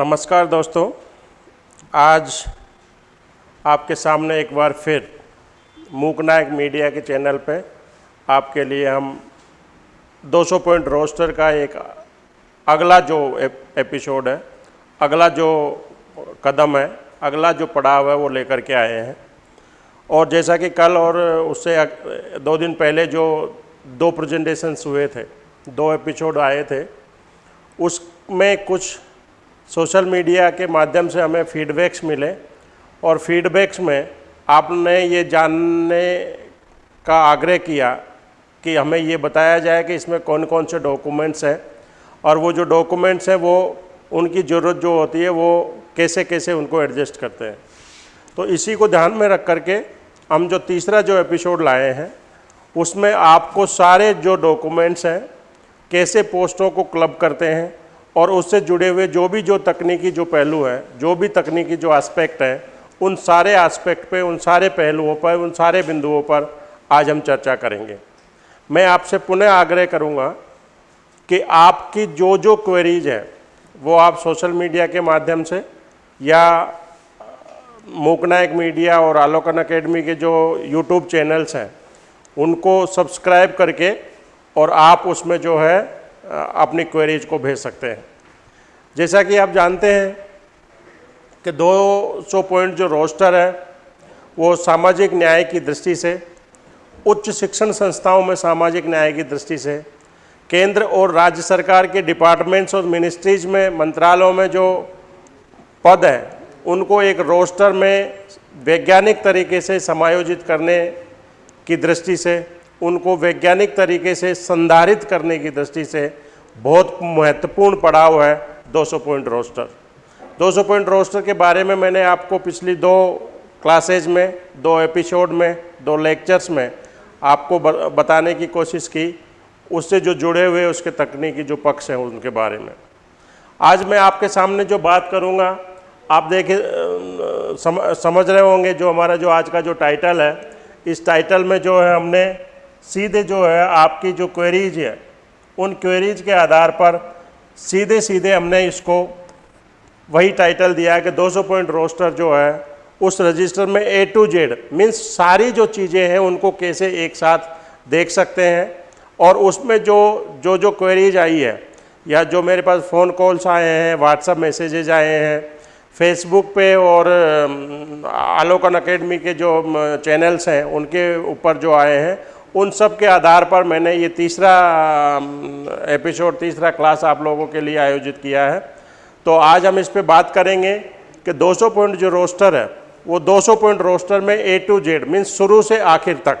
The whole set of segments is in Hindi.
नमस्कार दोस्तों। आज आपके सामने एक बार फिर मूकनायक मीडिया के चैनल पे आपके लिए हम 200 पॉइंट रोस्टर का एक अगला जो एपिसोड है, अगला जो कदम है, अगला जो पड़ाव है वो लेकर के आए हैं। और जैसा कि कल और उससे दो दिन पहले जो दो प्रेजेंटेशंस हुए थे, दो एपिसोड आए थे, उसमें कुछ सोशल मीडिया के माध्यम से हमें फीडबैक्स मिले और फीडबैक्स में आपने ये जानने का आग्रह किया कि हमें ये बताया जाए कि इसमें कौन कौन से डॉक्यूमेंट्स हैं और वो जो डॉक्यूमेंट्स हैं वो उनकी ज़रूरत जो होती है वो कैसे कैसे उनको एडजस्ट करते हैं। तो इसी को ध्यान में रख करके हम जो तीसरा जो एपिसोड लाए हैं, उसमें आपको सारे जो डॉक्यूमेंट्स हैं, कैसे पोस्टों को क्लब करते हैं और उससे जुड़े हुए जो भी जो तकनीकी जो पहलू है, जो भी तकनीकी जो एस्पेक्ट है, उन सारे एस्पेक्ट पे, उन सारे पहलुओं पर, उन सारे बिंदुओं पर आज हम चर्चा करेंगे। मैं आपसे पुनः आग्रह करूँगा कि आपकी जो जो क्वेरीज हैं, वो आप सोशल मीडिया के माध्यम से या मोकनायक मीडिया और आलोकन अकेडमी के जो यूट्यूब चैनल्स हैं, उनको सब्सक्राइब करके और आप उसमें जो है अपनी क्वेरीज को भेज सकते हैं। जैसा कि आप जानते हैं कि 200 पॉइंट जो रोस्टर है, वो सामाजिक न्याय की दृष्टि से, उच्च शिक्षण संस्थाओं में सामाजिक न्याय की दृष्टि से, केंद्र और राज्य सरकार के डिपार्टमेंट्स और मिनिस्ट्रीज में, मंत्रालयों में जो पद हैं, उनको एक रोस्टर में वैज्ञानिक तरीके से समायोजित करने की दृष्टि से उनको वैज्ञानिक तरीके से संधारित करने की दृष्टि से बहुत महत्वपूर्ण पड़ाव है 200 पॉइंट रोस्टर। 200 पॉइंट रोस्टर के बारे में मैंने आपको पिछली दो क्लासेज में दो एपिसोड में दो लेक्चर्स में आपको बताने की कोशिश की उससे जो जुड़े हुए उसके तकनीकी जो पक्ष हैं उनके बारे में। आज मैं आपके सामने जो बात करूँगा आप देखे सम, समझ रहे होंगे जो हमारा जो आज का जो टाइटल है इस टाइटल में जो है हमने सीधे जो है आपकी जो क्वेरीज है, उन क्वेरीज के आधार पर सीधे सीधे हमने इसको वही टाइटल दिया है कि 200 पॉइंट रोस्टर जो है, उस रजिस्टर में ए टू जेड मीन्स सारी जो चीज़ें हैं उनको कैसे एक साथ देख सकते हैं और उसमें जो जो जो क्वेरीज आई है, या जो मेरे पास फ़ोन कॉल्स आए हैं व्हाट्सअप मैसेजेज आए हैं फेसबुक पे और आलोकन अकेडमी के जो चैनल्स हैं, उनके ऊपर जो आए हैं उन सब के आधार पर मैंने ये तीसरा एपिसोड, तीसरा क्लास आप लोगों के लिए आयोजित किया है। तो आज हम इस पर बात करेंगे कि 200 पॉइंट जो रोस्टर है, वो 200 पॉइंट रोस्टर में ए टू जेड मीन्स शुरू से आखिर तक,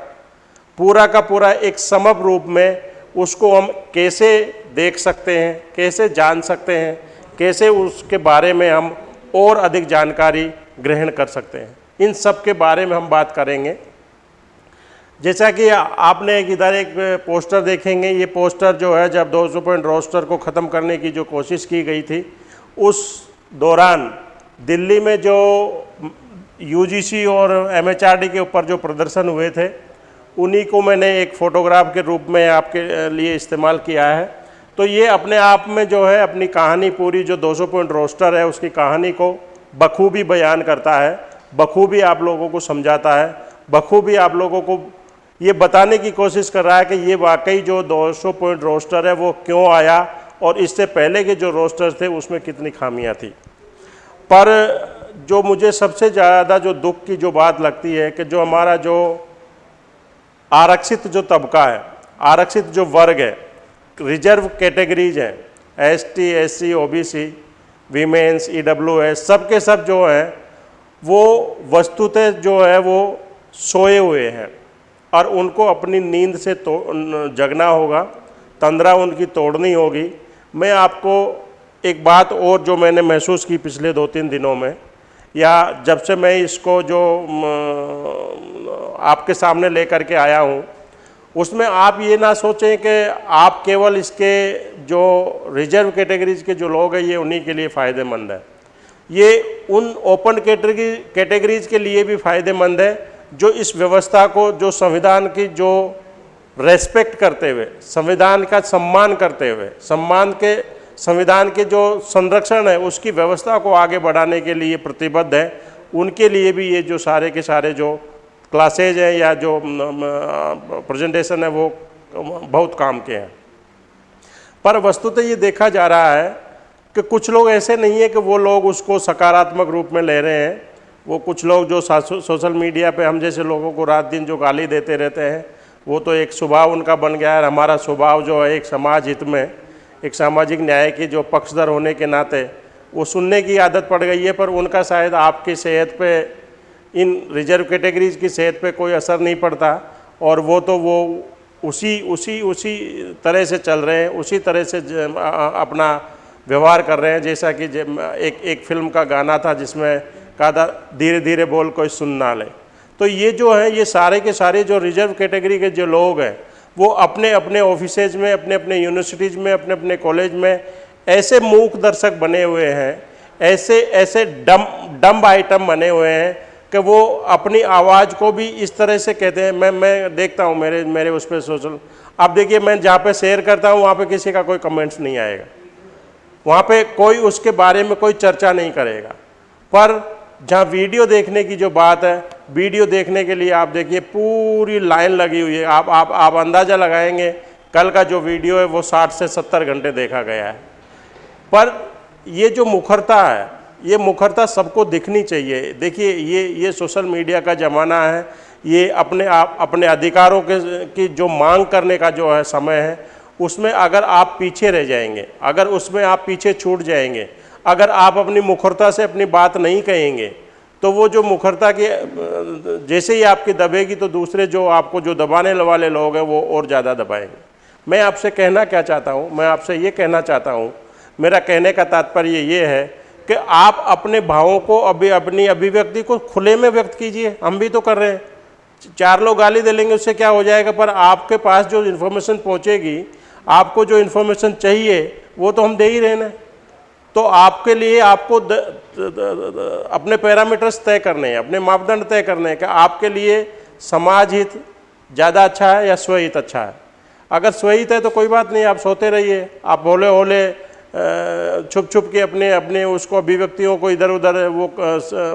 पूरा का पूरा एक समप रूप में उसको हम कैसे देख सकते हैं, कैसे जान सकते हैं, कैसे उसके बारे में हम और अधिक जानकारी ग्रहण कर सकते हैं। इन सब के बारे में हम बात करेंगे। जैसा कि आपने इधर एक पोस्टर देखेंगे, ये पोस्टर जो है, जब 200 पॉइंट रोस्टर को ख़त्म करने की जो कोशिश की गई थी, उस दौरान दिल्ली में जो यूजीसी और एमएचआरडी के ऊपर जो प्रदर्शन हुए थे, उन्हीं को मैंने एक फ़ोटोग्राफ के रूप में आपके लिए इस्तेमाल किया है। तो ये अपने आप में जो है, अपनी कहानी पूरी, जो 200 पॉइंट रोस्टर है, उसकी कहानी को बखूबी बयान करता है, बखूबी आप लोगों को समझाता है, बखूबी आप लोगों को ये बताने की कोशिश कर रहा है कि ये वाकई जो 200 पॉइंट रोस्टर है वो क्यों आया और इससे पहले के जो रोस्टर थे उसमें कितनी खामियाँ थी। पर जो मुझे सबसे ज़्यादा जो दुख की जो बात लगती है कि जो हमारा जो आरक्षित जो तबका है, आरक्षित जो वर्ग है, रिज़र्व कैटेगरीज हैं S T S C O B C women's E W S सब के सब जो हैं, वो वस्तुतः जो है वो सोए हुए हैं। और उनको अपनी नींद से तो जगना होगा, तंद्रा उनकी तोड़नी होगी। मैं आपको एक बात और जो मैंने महसूस की पिछले दो तीन दिनों में, या जब से मैं इसको जो आपके सामने लेकर के आया हूँ, उसमें आप ये ना सोचें कि आप केवल इसके जो रिज़र्व कैटेगरीज के जो लोग हैं, ये उन्हीं के लिए फ़ायदेमंद है। ये उन ओपन कैटेगरी कैटेगरीज के लिए भी फ़ायदेमंद है जो इस व्यवस्था को, जो संविधान की, जो रेस्पेक्ट करते हुए, संविधान का सम्मान करते हुए, सम्मान के, संविधान के जो संरक्षण है, उसकी व्यवस्था को आगे बढ़ाने के लिए प्रतिबद्ध है। उनके लिए भी ये जो सारे के सारे जो क्लासेज हैं या जो प्रेजेंटेशन है वो, बहुत काम के हैं। पर वस्तुतः ये देखा जा रहा है कि कुछ लोग ऐसे नहीं है कि वो लोग उसको सकारात्मक रूप में ले रहे हैं। वो कुछ लोग जो सोशल मीडिया पे हम जैसे लोगों को रात दिन जो गाली देते रहते हैं, वो तो एक स्वभाव उनका बन गया है। हमारा स्वभाव जो है, एक समाज हित में, एक सामाजिक न्याय के जो पक्षधर होने के नाते, वो सुनने की आदत पड़ गई है, पर उनका शायद आपकी सेहत पे, इन रिज़र्व कैटेगरीज की सेहत पे कोई असर नहीं पड़ता। और वो तो वो उसी उसी उसी तरह से चल रहे हैं, उसी तरह से अपना व्यवहार कर रहे हैं। जैसा कि एक एक फ़िल्म का गाना था जिसमें कहा धीरे धीरे बोल कोई सुन ना ले। तो ये जो है, ये सारे के सारे जो रिज़र्व कैटेगरी के जो लोग हैं, वो अपने अपने ऑफिसेज में, अपने अपने यूनिवर्सिटीज़ में, अपने अपने कॉलेज में ऐसे मूक दर्शक बने हुए हैं, ऐसे ऐसे डम, डम्ब आइटम बने हुए हैं कि वो अपनी आवाज़ को भी इस तरह से कहते हैं। मैं मैं देखता हूँ, मेरे मेरे उस पर सोशल आप देखिए, मैं जहाँ पे शेयर करता हूँ, वहाँ पे किसी का कोई कमेंट्स नहीं आएगा। वहाँ पे कोई उसके बारे में कोई चर्चा नहीं करेगा। पर जहाँ वीडियो देखने की जो बात है, वीडियो देखने के लिए आप देखिए, पूरी लाइन लगी हुई है। आप आप आप अंदाज़ा लगाएँगे, कल का जो वीडियो है, वो 60 से 70 घंटे देखा गया है। पर ये जो मुखरता है, ये मुखरता सबको दिखनी चाहिए। देखिए, ये ये सोशल मीडिया का ज़माना है। ये अपने आप, अपने अधिकारों के, की जो मांग करने का जो है समय है, उसमें अगर आप पीछे रह जाएँगे, अगर उसमें आप पीछे छूट जाएँगे अगर आप अपनी मुखरता से अपनी बात नहीं कहेंगे तो वो जो मुखरता की, जैसे ही आपकी दबेगी तो दूसरे जो आपको जो दबाने वाले लोग हैं, वो और ज़्यादा दबाएँगे। मैं आपसे कहना क्या चाहता हूँ? मैं आपसे ये कहना चाहता हूँ, मेरा कहने का तात्पर्य ये है कि आप अपने भावों को अभी, अपनी अभिव्यक्ति को खुले में व्यक्त कीजिए। हम भी तो कर रहे हैं। चार लोग गाली दे लेंगे उससे क्या हो जाएगा? पर आपके पास जो इन्फॉर्मेशन पहुँचेगी, आपको जो इन्फॉर्मेशन चाहिए, वो तो हम दे ही रहे हैं तो आपके लिए आपको द, द, द, द, अपने पैरामीटर्स तय करने हैं अपने मापदंड तय करने हैं कि आपके लिए समाज हित ज़्यादा अच्छा है या स्वहित अच्छा है। अगर स्वहित है तो कोई बात नहीं आप सोते रहिए आप होले होले छुप छुप के अपने अपने उसको अभिव्यक्तियों को इधर उधर वो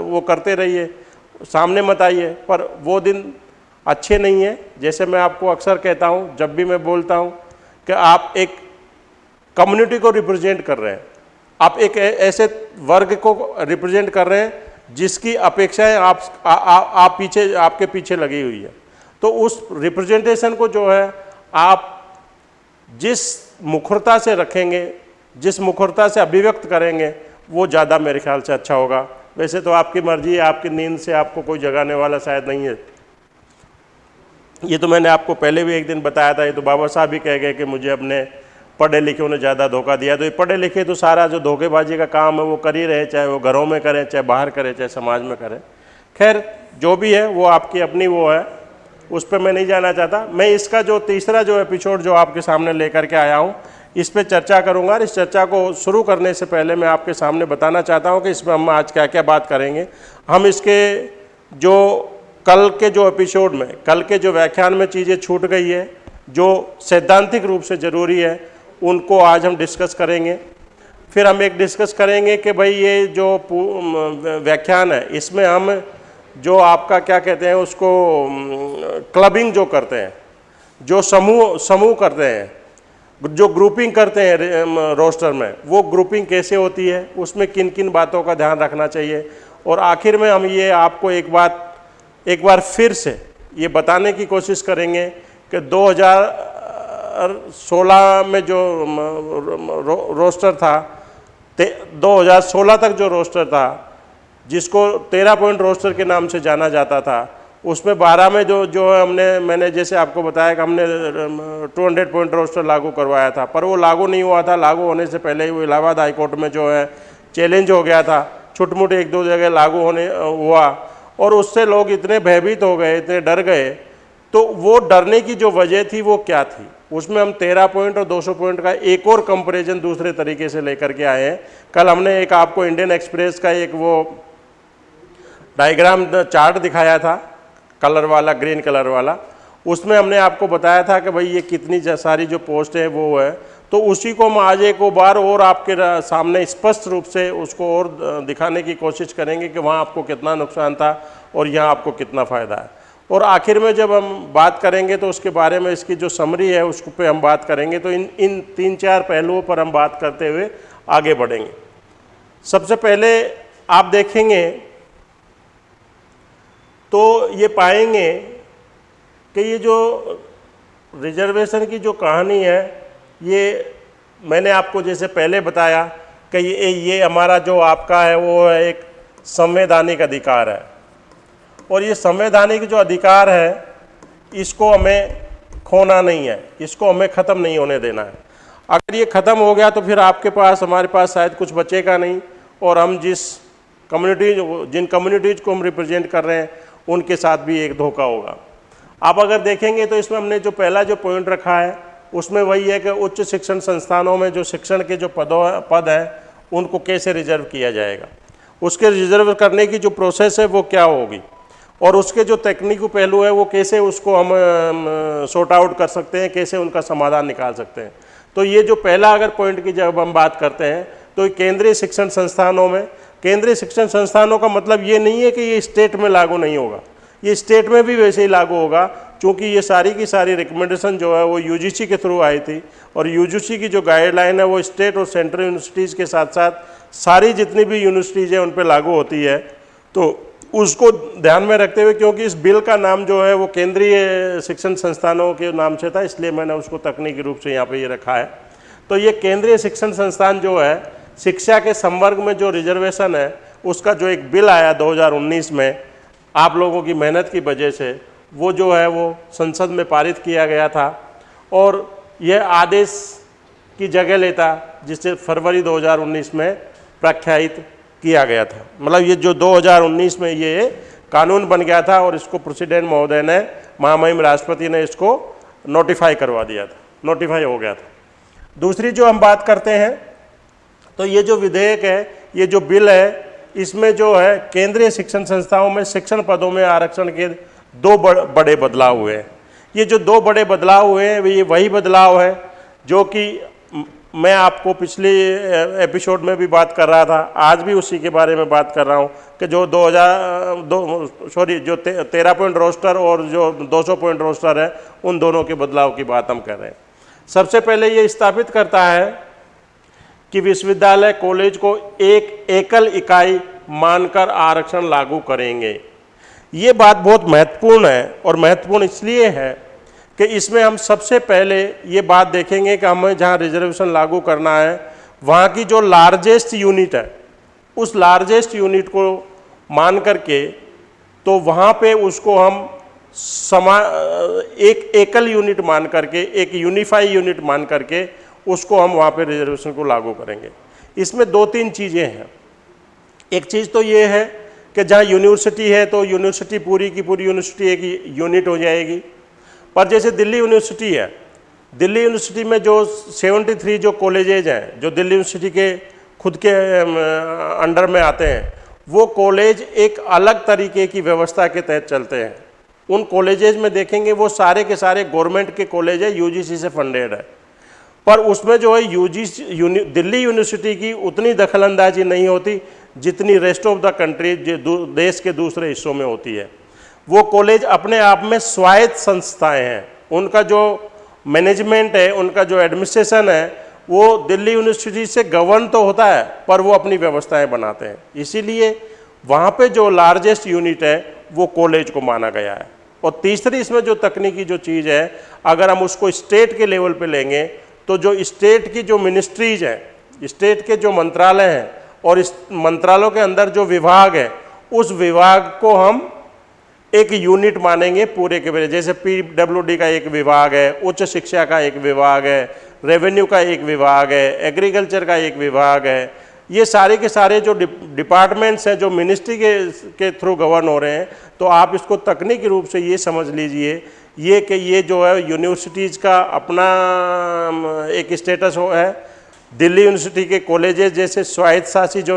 वो करते रहिए सामने मत आइए पर वो दिन अच्छे नहीं है। जैसे मैं आपको अक्सर कहता हूँ जब भी मैं बोलता हूँ कि आप एक कम्युनिटी को रिप्रेजेंट कर रहे हैं आप एक ऐसे वर्ग को रिप्रेजेंट कर रहे हैं जिसकी अपेक्षाएँ आप आ, आ, आप पीछे आपके पीछे लगी हुई है। तो उस रिप्रेजेंटेशन को जो है आप जिस मुखरता से रखेंगे जिस मुखरता से अभिव्यक्त करेंगे वो ज़्यादा मेरे ख्याल से अच्छा होगा। वैसे तो आपकी मर्ज़ी है आपकी नींद से आपको कोई जगाने वाला शायद नहीं है। ये तो मैंने आपको पहले भी एक दिन बताया था ये तो बाबा साहब भी कह गए कि मुझे अपने पढ़े लिखे ने ज़्यादा धोखा दिया तो ये पढ़े लिखे तो सारा जो धोखेबाजी का काम है, वो कर ही रहे चाहे वो घरों में करें, चाहे बाहर करें, चाहे समाज में करें। खैर, जो भी है, वो आपकी अपनी वो है। उस पर मैं नहीं जाना चाहता। मैं इसका जो तीसरा जो एपिसोड जो आपके सामने लेकर के आया हूँ, इस पर चर्चा करूँगा। और इस चर्चा को शुरू करने से पहले मैं आपके सामने बताना चाहता हूँ कि इसमें हम आज क्या क्या बात करेंगे। हम इसके जो कल के जो एपिसोड में, कल के जो व्याख्यान में चीज़ें छूट गई है, जो सैद्धांतिक रूप से ज़रूरी है उनको आज हम डिस्कस करेंगे। फिर हम एक डिस्कस करेंगे कि भाई ये जो व्याख्यान है, इसमें हम जो आपका क्या कहते हैं, उसको क्लबिंग जो करते हैं, जो समूह समूह करते हैं, जो ग्रुपिंग करते हैं रोस्टर में वो ग्रुपिंग कैसे होती है, उसमें किन किन बातों का ध्यान रखना चाहिए। और आखिर में हम ये आपको एक बात, एक बार फिर से ये बताने की कोशिश करेंगे कि 2016 में जो रो, रोस्टर था 2016 तक जो रोस्टर था जिसको 13 पॉइंट रोस्टर के नाम से जाना जाता था उसमें बारह में जो जो हमने मैंने जैसे आपको बताया कि हमने 200 पॉइंट रोस्टर लागू करवाया था पर वो लागू नहीं हुआ था लागू होने से पहले ही वो इलाहाबाद हाईकोर्ट में जो है चैलेंज हो गया था छुटमुट एक दो जगह लागू होने हुआ और उससे लोग इतने भयभीत हो गए इतने डर गए तो वो डरने की जो वजह थी वो क्या थी? उसमें हम तेरह पॉइंट और 200 पॉइंट का एक और कंपेरिजन दूसरे तरीके से लेकर के आए हैं। कल हमने एक आपको इंडियन एक्सप्रेस का एक वो डायग्राम चार्ट दिखाया था कलर वाला ग्रीन कलर वाला। उसमें हमने आपको बताया था कि भाई ये कितनी सारी जो पोस्ट है वो है। तो उसी को हम आज एक बार और आपके सामने स्पष्ट रूप से उसको और दिखाने की कोशिश करेंगे कि वहाँ आपको कितना नुकसान था और यहाँ आपको कितना फ़ायदा है। और आखिर में जब हम बात करेंगे तो उसके बारे में इसकी जो समरी है उस पर हम बात करेंगे। तो इन इन तीन चार पहलुओं पर हम बात करते हुए आगे बढ़ेंगे। सबसे पहले आप देखेंगे तो ये पाएँगे कि ये जो रिजर्वेशन की जो कहानी है, ये मैंने आपको जैसे पहले बताया कि ये ये हमारा जो आपका है, वो है एक संवैधानिक अधिकार है। और ये संवैधानिक जो अधिकार है, इसको हमें खोना नहीं है, इसको हमें ख़त्म नहीं होने देना है। अगर ये ख़त्म हो गया तो फिर आपके पास, हमारे पास शायद कुछ बचेगा नहीं, और हम जिस कम्युनिटी, जिन कम्युनिटीज़ को हम रिप्रेजेंट कर रहे हैं, उनके साथ भी एक धोखा होगा। आप अगर देखेंगे तो इसमें हमने जो पहला जो पॉइंट रखा है, उसमें वही है कि उच्च शिक्षण संस्थानों में जो शिक्षण के जो पदों, पद हैं, उनको कैसे रिज़र्व किया जाएगा। उसके रिज़र्व करने की जो प्रोसेस है, वो क्या होगी? और उसके जो तकनीकी पहलू है, वो कैसे उसको हम शॉर्ट आउट कर सकते हैं, कैसे उनका समाधान निकाल सकते हैं। तो ये जो पहला अगर पॉइंट की जब हम बात करते हैं तो केंद्रीय शिक्षण संस्थानों में, केंद्रीय शिक्षण संस्थानों का मतलब ये नहीं है कि ये स्टेट में लागू नहीं होगा। ये स्टेट में भी वैसे ही लागू होगा, क्योंकि ये सारी की सारी रिकमेंडेशन जो है, वो यूजीसी के थ्रू आई थी। और यूजीसी की जो गाइडलाइन है, वो स्टेट और सेंट्रल यूनिवर्सिटीज़ के साथ साथ सारी जितनी भी यूनिवर्सिटीज़ हैं, उन पर लागू होती है। तो उसको ध्यान में रखते हुए, क्योंकि इस बिल का नाम जो है वो केंद्रीय शिक्षण संस्थानों के नाम से था, इसलिए मैंने उसको तकनीकी रूप से यहाँ पे ये रखा है। तो ये केंद्रीय शिक्षण संस्थान जो है, शिक्षा के संवर्ग में जो रिजर्वेशन है, उसका जो एक बिल आया 2019 में, आप लोगों की मेहनत की वजह से, वो जो है वो संसद में पारित किया गया था। और यह आदेश की जगह लेता, जिसे फरवरी 2019 में प्रख्यात किया गया था। मतलब ये जो 2019 में ये कानून बन गया था और इसको प्रेसिडेंट महोदय ने, महामहिम राष्ट्रपति ने इसको नोटिफाई करवा दिया था नोटिफाई हो गया था। दूसरी जो हम बात करते हैं तो ये जो विधेयक है, ये जो बिल है, इसमें जो है, केंद्रीय शिक्षण संस्थाओं में शिक्षण पदों में आरक्षण के दो बड़े बदलाव हुए हैं। ये जो दो बड़े बदलाव हुए हैं, ये वही बदलाव है जो कि मैं आपको पिछले एपिसोड में भी बात कर रहा था आज भी उसी के बारे में बात कर रहा हूँ कि जो 2000 दो सॉरी जो ते, तेरह पॉइंट रोस्टर और जो 200 पॉइंट रोस्टर है उन दोनों के बदलाव की बात हम कर रहे हैं। सबसे पहले ये स्थापित करता है कि विश्वविद्यालय कॉलेज को एक एकल इकाई मानकर आरक्षण लागू करेंगे। ये बात बहुत महत्वपूर्ण है और महत्वपूर्ण इसलिए है कि इसमें हम सबसे पहले ये बात देखेंगे कि हमें जहाँ रिजर्वेशन लागू करना है, वहाँ की जो लार्जेस्ट यूनिट है, उस लार्जेस्ट यूनिट को मान करके तो वहाँ पे उसको हम समा, एक एकल यूनिट मान करके, एक यूनिफाई यूनिट मान करके, उसको हम वहाँ पे रिजर्वेशन को लागू करेंगे। इसमें दो तीन चीज़ें हैं। एक चीज़ तो ये है कि जहाँ यूनिवर्सिटी है तो यूनिवर्सिटी पूरी की पूरी यूनिवर्सिटी एक यूनिट हो जाएगी। पर जैसे दिल्ली यूनिवर्सिटी है दिल्ली यूनिवर्सिटी में जो 73 जो कॉलेजेज हैं जो दिल्ली यूनिवर्सिटी के खुद के अंडर में आते हैं वो कॉलेज एक अलग तरीके की व्यवस्था के तहत चलते हैं। उन कॉलेजेज में देखेंगे वो सारे के सारे गवर्नमेंट के कॉलेज है यूजीसी से फंडेड है। पर उसमें जो है यूजीसी यूनि, दिल्ली यूनिवर्सिटी की उतनी दखलंदाजी नहीं होती जितनी रेस्ट ऑफ़ द कंट्री देश के दूसरे हिस्सों में होती है। वो कॉलेज अपने आप में स्वायत्त संस्थाएँ हैं। उनका जो मैनेजमेंट है, उनका जो एडमिनिस्ट्रेशन है, वो दिल्ली यूनिवर्सिटी से गवर्न तो होता है, पर वो अपनी व्यवस्थाएँ बनाते हैं। इसीलिए वहाँ पे जो लार्जेस्ट यूनिट है, वो कॉलेज को माना गया है। और तीसरी इसमें जो तकनीकी जो चीज़ है, अगर हम उसको स्टेट के लेवल पे लेंगे तो जो स्टेट की जो मिनिस्ट्रीज हैं, स्टेट के जो मंत्रालय हैं, और इस मंत्रालयों के अंदर जो विभाग है, उस विभाग को हम एक यूनिट मानेंगे पूरे के पूरे। जैसे पीडब्ल्यूडी का एक विभाग है, उच्च शिक्षा का एक विभाग है रेवेन्यू का एक विभाग है एग्रीकल्चर का एक विभाग है। ये सारे के सारे जो डिपार्टमेंट्स हैं, जो मिनिस्ट्री के के थ्रू गवर्न हो रहे हैं तो आप इसको तकनीकी रूप से ये समझ लीजिए। ये कि ये जो है यूनिवर्सिटीज़ का अपना एक स्टेटस हो दिल्ली यूनिवर्सिटी के कॉलेजेस जैसे स्वायत्त शासी जो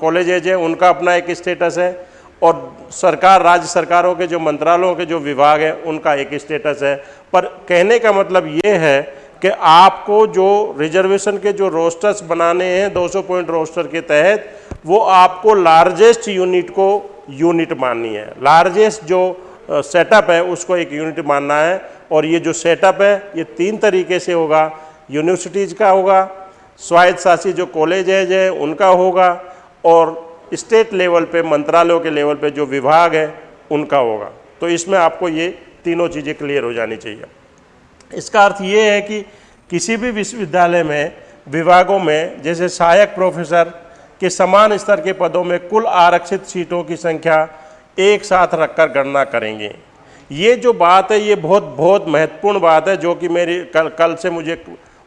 कॉलेजेज हैं, उनका अपना एक स्टेटस है। और सरकार, राज्य सरकारों के, जो मंत्रालयों के जो विभाग हैं, उनका एक स्टेटस है। पर कहने का मतलब ये है कि आपको जो रिजर्वेशन के जो रोस्टर्स बनाने हैं 200 पॉइंट रोस्टर के तहत, वो आपको लार्जेस्ट यूनिट को यूनिट माननी है। लार्जेस्ट जो सेटअप है, उसको एक यूनिट मानना है। और ये जो सेटअप है, ये तीन तरीके से होगा। यूनिवर्सिटीज़ का होगा स्वायत्त शासी जो कॉलेज है, उनका होगा। और स्टेट लेवल पे, मंत्रालयों के लेवल पे जो विभाग है, उनका होगा। तो इसमें आपको ये तीनों चीज़ें क्लियर हो जानी चाहिए। इसका अर्थ ये है कि किसी भी विश्वविद्यालय में, विभागों में, जैसे सहायक प्रोफेसर के समान स्तर के पदों में कुल आरक्षित सीटों की संख्या एक साथ रखकर गणना करेंगे। ये जो बात है, ये बहुत बहुत महत्वपूर्ण बात है, जो कि मेरी, कल कल से मुझे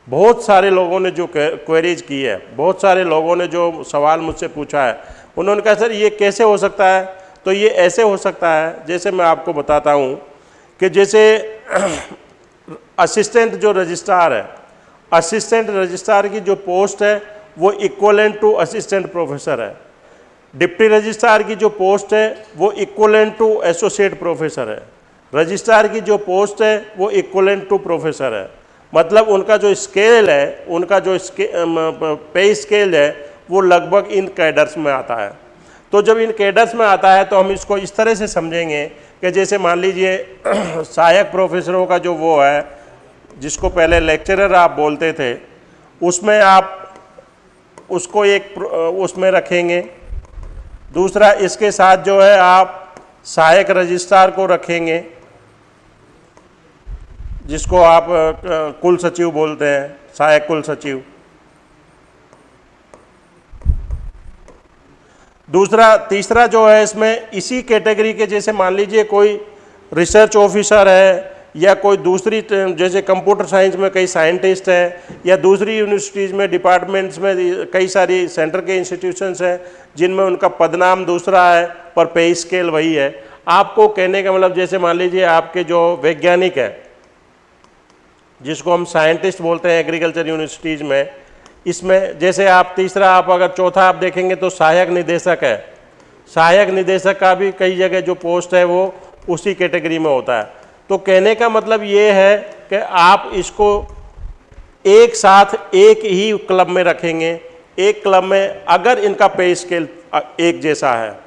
बहुत सारे लोगों ने जो क्वेरीज की है, बहुत सारे लोगों ने जो सवाल मुझसे पूछा है उन्होंने कहा सर ये कैसे हो सकता है? तो ये ऐसे हो सकता है जैसे मैं आपको बताता हूँ कि जैसे असिस्टेंट जो रजिस्ट्रार है असिस्टेंट रजिस्ट्रार की जो पोस्ट है वो इक्वलेंट टू असिस्टेंट प्रोफेसर है। डिप्टी रजिस्ट्रार की जो पोस्ट है वो इक्वलेंट टू एसोसिएट प्रोफेसर है। रजिस्ट्रार की जो पोस्ट है वो इक्वलेंट टू प्रोफेसर है। मतलब उनका जो स्केल है उनका जो स्के, पे स्केल है वो लगभग इन कैडर्स में आता है। तो जब इन कैडर्स में आता है तो हम इसको इस तरह से समझेंगे कि जैसे मान लीजिए, सहायक प्रोफेसरों का जो वो है, जिसको पहले लेक्चरर आप बोलते थे, उसमें आप उसको एक उसमें रखेंगे। दूसरा, इसके साथ जो है, आप सहायक रजिस्ट्रार को रखेंगे, जिसको आप कुल सचिव बोलते हैं, सहायक कुल सचिव। दूसरा, तीसरा जो है इसमें, इसी कैटेगरी के जैसे मान लीजिए कोई रिसर्च ऑफिसर है, या कोई दूसरी, जैसे कंप्यूटर साइंस में कई साइंटिस्ट हैं, या दूसरी यूनिवर्सिटीज़ में डिपार्टमेंट्स में कई सारी सेंटर के इंस्टीट्यूशंस हैं, जिनमें उनका पदनाम दूसरा है, पर पे स्केल वही है। आपको कहने का मतलब जैसे मान लीजिए आपके जो वैज्ञानिक है, जिसको हम साइंटिस्ट बोलते हैं एग्रीकल्चर यूनिवर्सिटीज़ में इसमें जैसे आप तीसरा, आप अगर चौथा आप देखेंगे तो सहायक निदेशक है। सहायक निदेशक का भी कई जगह जो पोस्ट है वो उसी कैटेगरी में होता है। तो कहने का मतलब ये है कि आप इसको एक साथ एक ही क्लब में रखेंगे। एक क्लब में अगर इनका पे स्केल एक जैसा है।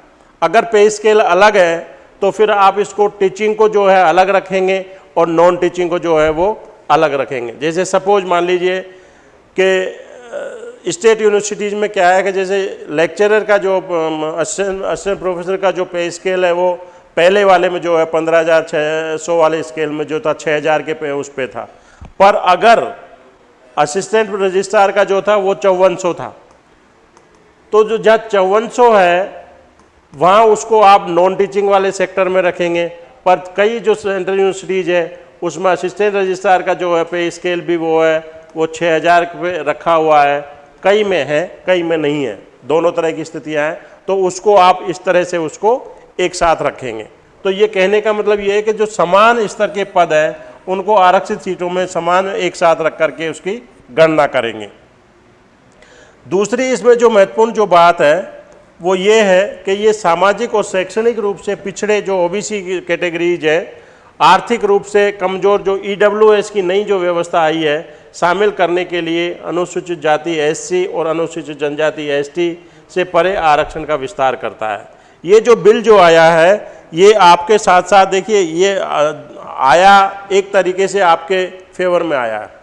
अगर पे स्केल अलग है तो फिर आप इसको टीचिंग को जो है अलग रखेंगे और नॉन टीचिंग को जो है वो अलग रखेंगे। जैसे सपोज़ मान लीजिए कि स्टेट यूनिवर्सिटीज़ में क्या है कि जैसे लेक्चरर का जो असिस्टेंट प्रोफेसर का जो पे स्केल है वो पहले वाले में जो है पंद्रह हज़ार छः सौ वाले स्केल में जो था छः हज़ार के पे, उस पे था। पर अगर असिस्टेंट रजिस्ट्रार का जो था, वो चौवन सौ था। तो जो जहाँ चौवन सौ है, वहाँ उसको आप नॉन टीचिंग वाले सेक्टर में रखेंगे। पर कई जो सेंट्रल यूनिवर्सिटीज़ है, उसमें असिस्टेंट रजिस्ट्रार का जो है, पे स्केल भी वो है। वो छः हज़ार पे रखा हुआ है, कई में है, कई में नहीं है, दोनों तरह की स्थितियाँ हैं तो उसको आप इस तरह से उसको एक साथ रखेंगे। तो ये कहने का मतलब ये है कि जो समान स्तर के पद हैं, उनको आरक्षित सीटों में समान एक साथ रख करके उसकी गणना करेंगे। दूसरी इसमें जो महत्वपूर्ण जो बात है, वो ये है कि ये सामाजिक और शैक्षणिक रूप से पिछड़े जो ओबीसी कैटेगरीज है, आर्थिक रूप से कमज़ोर जो ईडब्ल्यूएस की नई जो व्यवस्था आई है शामिल करने के लिए अनुसूचित जाति एससी और अनुसूचित जनजाति एसटी से परे आरक्षण का विस्तार करता है। ये जो बिल जो आया है, ये आपके साथ साथ देखिए, ये आया एक तरीके से आपके फेवर में आया है।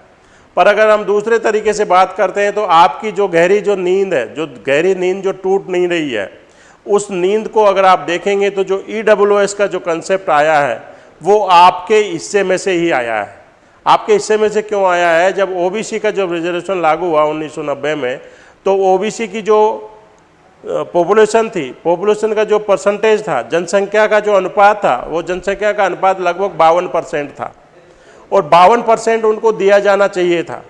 पर अगर हम दूसरे तरीके से बात करते हैं तो आपकी जो गहरी जो नींद है, जो गहरी नींद जो टूट नहीं रही है, उस नींद को अगर आप देखेंगे तो जो ई e का जो कंसेप्ट आया है, वो आपके हिस्से में से ही आया है। आपके हिस्से में से क्यों आया है? जब ओबीसी का जब रिजर्वेशन लागू हुआ 1990 में तो ओबीसी की जो पॉपुलेशन थी पॉपुलेशन का जो परसेंटेज था, जनसंख्या का जो अनुपात था, वो जनसंख्या का अनुपात लगभग बावन परसेंट था। और बावन परसेंट उनको दिया जाना चाहिए था।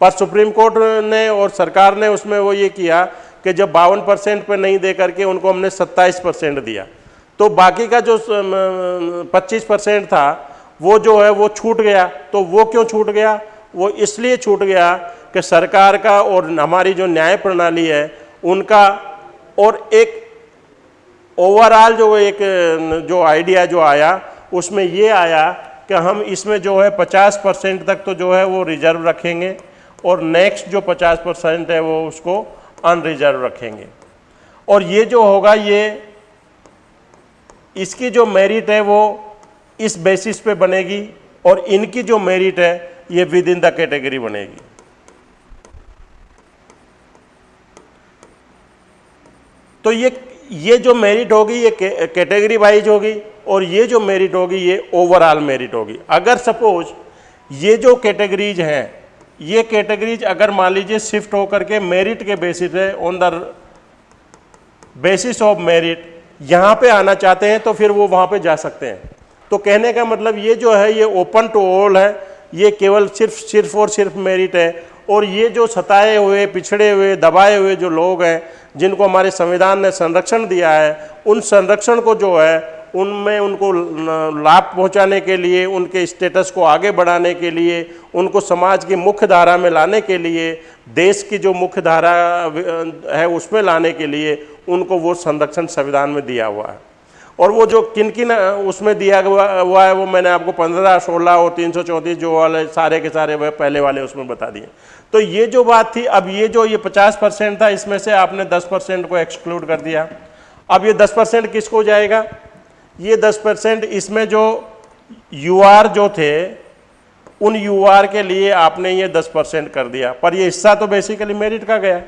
पर सुप्रीम कोर्ट ने और सरकार ने उसमें वो ये किया कि जब बावन परसेंट पर नहीं दे करके उनको हमने सत्ताईस परसेंट दिया। तो बाकी का जो पच्चीस परसेंट था वो जो है वो छूट गया। तो वो क्यों छूट गया? वो इसलिए छूट गया कि सरकार का और हमारी जो न्याय प्रणाली है, उनका और एक ओवरऑल जो एक, जो आइडिया जो आया, उसमें ये आया कि हम इसमें जो है 50 परसेंट तक तो जो है वो रिज़र्व रखेंगे और नेक्स्ट जो 50 परसेंट है वो उसको अनरिजर्व रखेंगे। और ये जो होगा ये, इसकी जो मेरिट है वो इस बेसिस पे बनेगी और इनकी जो मेरिट है, ये विद इन द कैटेगरी बनेगी। तो ये ये जो मेरिट होगी, ये कैटेगरी वाइज होगी और ये जो मेरिट होगी, ये ओवरऑल मेरिट होगी। अगर सपोज़ ये जो कैटेगरीज हैं, ये कैटेगरीज अगर मान लीजिए शिफ्ट होकर के मेरिट के बेसिस पे on the basis of merit यहाँ पे आना चाहते हैं तो फिर वो वहाँ पे जा सकते हैं। तो कहने का मतलब ये जो है, ये ओपन टू ऑल है, ये केवल सिर्फ़ सिर्फ़ और सिर्फ़ मेरिट है। और ये जो सताए हुए, पिछड़े हुए, दबाए हुए जो लोग हैं, जिनको हमारे संविधान ने संरक्षण दिया है, उन संरक्षण को जो है, उनमें उनको लाभ पहुँचाने के लिए, उनके स्टेटस को आगे बढ़ाने के लिए, उनको समाज की मुख्य धारा में लाने के लिए, देश की जो मुख्य धारा है उसमें लाने के लिए, उनको वो संरक्षण संविधान में दिया हुआ है। और वो जो किन किन उसमें दिया हुआ है वो मैंने आपको पंद्रह, सोलह और तीन सौ चौंतीस जो वाले सारे के सारे वह पहले वाले उसमें बता दिए। तो ये जो बात थी, अब ये जो ये पचास परसेंट था, इसमें से आपने दस परसेंट को एक्सक्लूड कर दिया। अब ये दस परसेंट किसको जाएगा? ये दस परसेंट इसमें जो यूआर जो थे, उन यूआर के लिए आपने ये दस परसेंट कर दिया। पर ये हिस्सा तो बेसिकली मेरिट का गया।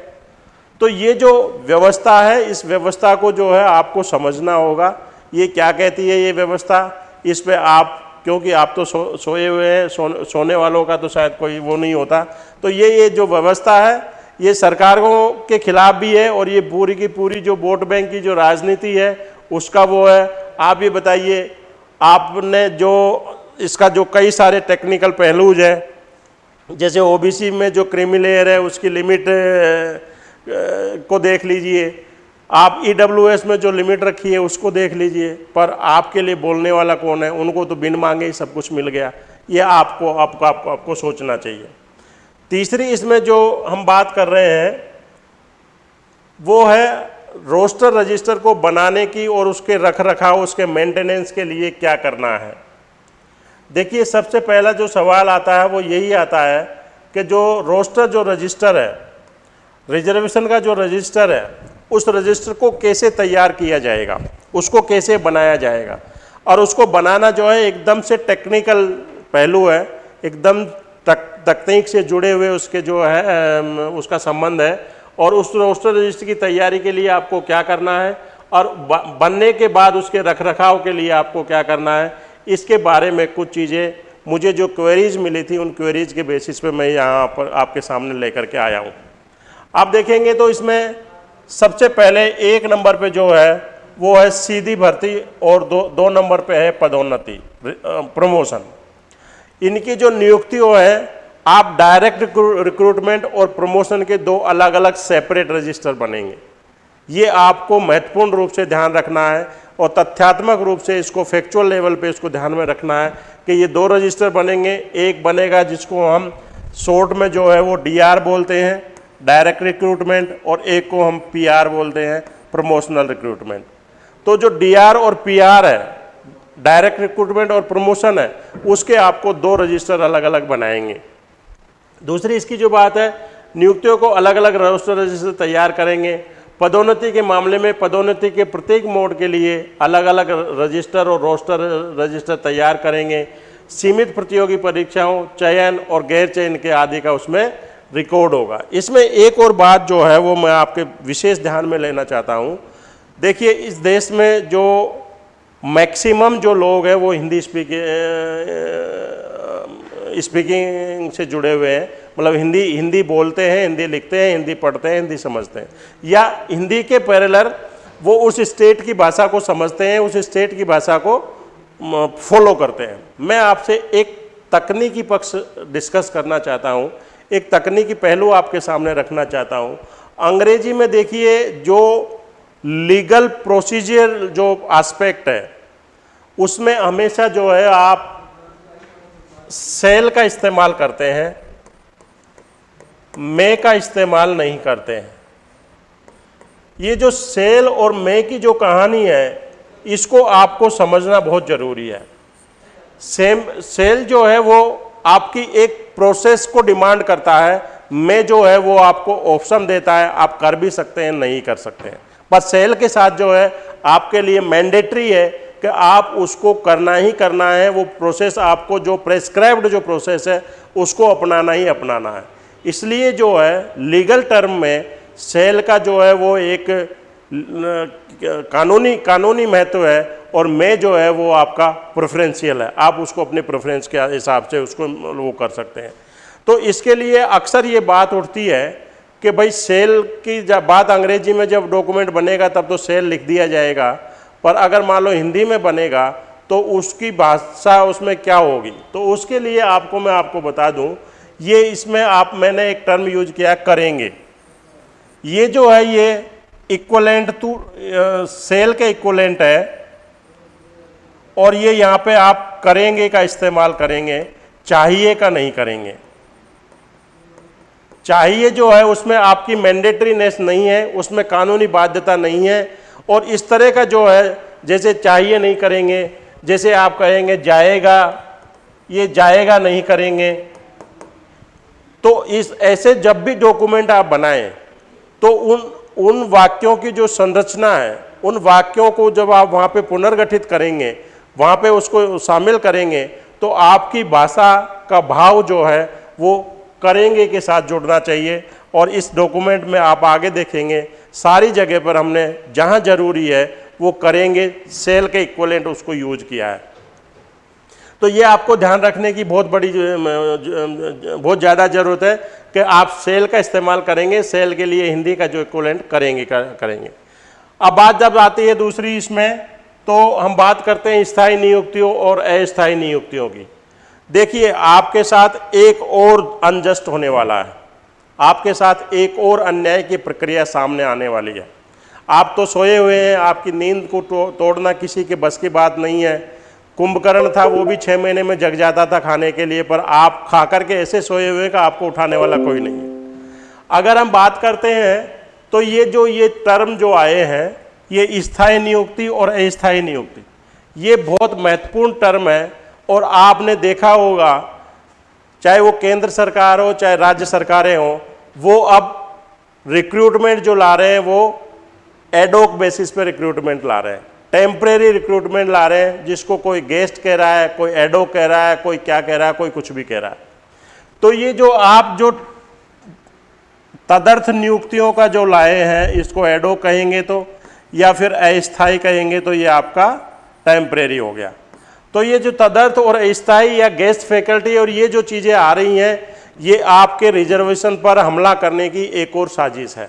तो ये जो व्यवस्था है, इस व्यवस्था को जो है आपको समझना होगा। ये क्या कहती है ये व्यवस्था? इस पर आप क्योंकि आप तो सो सोए हुए हैं सो, सोने वालों का तो शायद कोई वो नहीं होता। तो ये ये जो व्यवस्था है ये सरकारों के खिलाफ भी है और ये पूरी की पूरी जो वोट बैंक की जो राजनीति है उसका वो है। आप ये बताइए आपने जो इसका जो कई सारे टेक्निकल पहलूज हैं जैसे ओबीसी में जो क्रिमिलेयर है उसकी लिमिट को देख लीजिए। आप ई e में जो लिमिट रखी है, उसको देख लीजिए। पर आपके लिए बोलने वाला कौन है? उनको तो बिन मांगे ही सब कुछ मिल गया। ये आपको आपको आपको आपको सोचना चाहिए। तीसरी इसमें जो हम बात कर रहे हैं, वो है रोस्टर रजिस्टर को बनाने की और उसके रख रखाव उसके मेंटेनेंस के लिए क्या करना है। देखिए, सबसे पहला जो सवाल आता है, वो यही आता है कि जो रोस्टर जो रजिस्टर है, रिजर्वेशन का जो रजिस्टर है उस रजिस्टर को कैसे तैयार किया जाएगा, उसको कैसे बनाया जाएगा। और उसको बनाना जो है एकदम से टेक्निकल पहलू है, एकदम तक, तकनीक से जुड़े हुए उसके जो है उसका संबंध है। और उस रोस्टर रजिस्टर की तैयारी के लिए आपको क्या करना है, और बनने के बाद उसके रख रखाव के लिए आपको क्या करना है, इसके बारे में कुछ चीज़ें। मुझे जो क्वेरीज मिली थी, उन क्वेरीज के बेसिस पे मैं यहाँ पर आपके सामने लेकर के आया हूँ। आप देखेंगे तो इसमें सबसे पहले एक नंबर पे जो है, वो है सीधी भर्ती और दो दो नंबर पे है पदोन्नति प्रमोशन। इनकी जो नियुक्तियों है, आप डायरेक्ट रिक्रूटमेंट और प्रमोशन के दो अलग अलग सेपरेट रजिस्टर बनेंगे। ये आपको महत्वपूर्ण रूप से ध्यान रखना है और तथ्यात्मक रूप से इसको फैक्चुअल लेवल पे इसको ध्यान में रखना है कि ये दो रजिस्टर बनेंगे। एक बनेगा जिसको हम शॉर्ट में जो है वो डीआर बोलते हैं डायरेक्ट रिक्रूटमेंट और एक को हम पीआर बोलते हैं प्रमोशनल रिक्रूटमेंट तो जो डीआर और पीआर है, डायरेक्ट रिक्रूटमेंट और प्रमोशन है, उसके आपको दो रजिस्टर अलग अलग बनाएँगे। दूसरी इसकी जो बात है, नियुक्तियों को अलग अलग रजिस्टर रजिस्टर तैयार करेंगे। पदोन्नति के मामले में पदोन्नति के प्रत्येक मोड के लिए अलग अलग रजिस्टर और रोस्टर रजिस्टर तैयार करेंगे। सीमित प्रतियोगी परीक्षाओं, चयन और गैर चयन के आदि का उसमें रिकॉर्ड होगा। इसमें एक और बात जो है, वो मैं आपके विशेष ध्यान में लेना चाहता हूँ। देखिए, इस देश में जो मैक्सिमम जो लोग हैं, वो हिंदी स्पीकिंग स्पीकिंग से जुड़े हुए हैं। मतलब हिंदी हिंदी बोलते हैं, हिंदी लिखते हैं, हिंदी पढ़ते हैं, हिंदी समझते हैं। या हिंदी के पैरेलर वो उस स्टेट की भाषा को समझते हैं, उस स्टेट की भाषा को फॉलो करते हैं। मैं आपसे एक तकनीकी पक्ष डिस्कस करना चाहता हूँ। एक तकनीकी पहलू आपके सामने रखना चाहता हूँ। अंग्रेज़ी में देखिए, जो लीगल प्रोसीजर, जो आस्पेक्ट है, उसमें हमेशा जो है आप सेल का इस्तेमाल करते हैं, मे का इस्तेमाल नहीं करते हैं। ये जो सेल और मे की जो कहानी है, इसको आपको समझना बहुत ज़रूरी है। सेम, सेल जो है वो आपकी एक प्रोसेस को डिमांड करता है, मे जो है वो आपको ऑप्शन देता है, आप कर भी सकते हैं, नहीं कर सकते हैं। बस सेल के साथ जो है, आपके लिए मैंडेटरी है कि आप उसको करना ही करना है, वो प्रोसेस आपको जो प्रेस्क्राइब्ड जो प्रोसेस है, उसको अपनाना ही अपनाना है। इसलिए जो है, लीगल टर्म में सेल का जो है वो एक कानूनी कानूनी महत्व है और मैं जो है वो आपका प्रेफरेंशियल है। आप उसको अपने प्रेफरेंस के हिसाब से उसको वो कर सकते हैं। तो इसके लिए अक्सर ये बात उठती है कि भाई सेल की जब, बात अंग्रेज़ी में जब डॉक्यूमेंट बनेगा तब तो सेल लिख दिया जाएगा, पर अगर मान लो हिंदी में बनेगा तो उसकी भाषा उसमें क्या होगी? तो उसके लिए आपको, मैं आपको बता दूँ, ये इसमें आप, मैंने एक टर्म यूज़ किया, करेंगे। ये जो है ये इक्वलेंट टू सेल के इक्वलेंट है, और ये यहाँ पे आप करेंगे का इस्तेमाल करेंगे, चाहिए का नहीं करेंगे। चाहिए जो है उसमें आपकी मैंडेटरीनेस नहीं है, उसमें कानूनी बाध्यता नहीं है, और इस तरह का जो है, जैसे चाहिए नहीं करेंगे, जैसे आप कहेंगे जाएगा, ये जाएगा नहीं करेंगे तो इस, ऐसे जब भी डॉक्यूमेंट आप बनाएँ तो उन उन वाक्यों की जो संरचना है, उन वाक्यों को जब आप वहाँ पे पुनर्गठित करेंगे, वहाँ पे उसको शामिल करेंगे तो आपकी भाषा का भाव जो है, वो करेंगे के साथ जुड़ना चाहिए। और इस डॉक्यूमेंट में आप आगे देखेंगे, सारी जगह पर हमने जहाँ ज़रूरी है, वो करेंगे, सेल के इक्वलेंट उसको यूज़ किया है। तो ये आपको ध्यान रखने की बहुत बड़ी बहुत ज़्यादा ज़रूरत है कि आप सेल का इस्तेमाल करेंगे सेल के लिए हिंदी का जो इक्वलेंट करेंगे करेंगे। अब बात जब आती है दूसरी इसमें तो हम बात करते हैं स्थायी नियुक्तियों और अस्थायी नियुक्तियों की। देखिए आपके साथ एक और अनजस्ट होने वाला है। आपके साथ एक और अन्याय की प्रक्रिया सामने आने वाली है। आप तो सोए हुए हैं आपकी नींद को तो, तोड़ना किसी के बस की बात नहीं है। कुंभकर्ण था, वो भी छः महीने में जग जाता था खाने के लिए, पर आप खा करके ऐसे सोए हुए का आपको उठाने वाला कोई नहीं है। अगर हम बात करते हैं तो ये जो, ये टर्म जो आए हैं, ये स्थायी नियुक्ति और अस्थायी नियुक्ति, ये बहुत महत्वपूर्ण टर्म है, और आपने देखा होगा, चाहे वो केंद्र सरकार हो, चाहे राज्य सरकारें हो, वो अब रिक्रूटमेंट जो ला रहे हैं, वो एडोक बेसिस पे रिक्रूटमेंट ला रहे हैं। टेम्परेरी रिक्रूटमेंट ला रहे हैं, जिसको कोई गेस्ट कह रहा है, कोई एडो कह रहा है, कोई क्या कह रहा है, कोई कुछ भी कह रहा है। तो ये जो आप जो तदर्थ नियुक्तियों का जो लाए हैं, इसको एडो कहेंगे तो या फिर अस्थाई कहेंगे तो ये आपका टेम्परेरी हो गया। तो ये जो तदर्थ और अस्थाई या गेस्ट फैकल्टी और ये जो चीज़ें आ रही हैं, ये आपके रिजर्वेशन पर हमला करने की एक और साजिश है।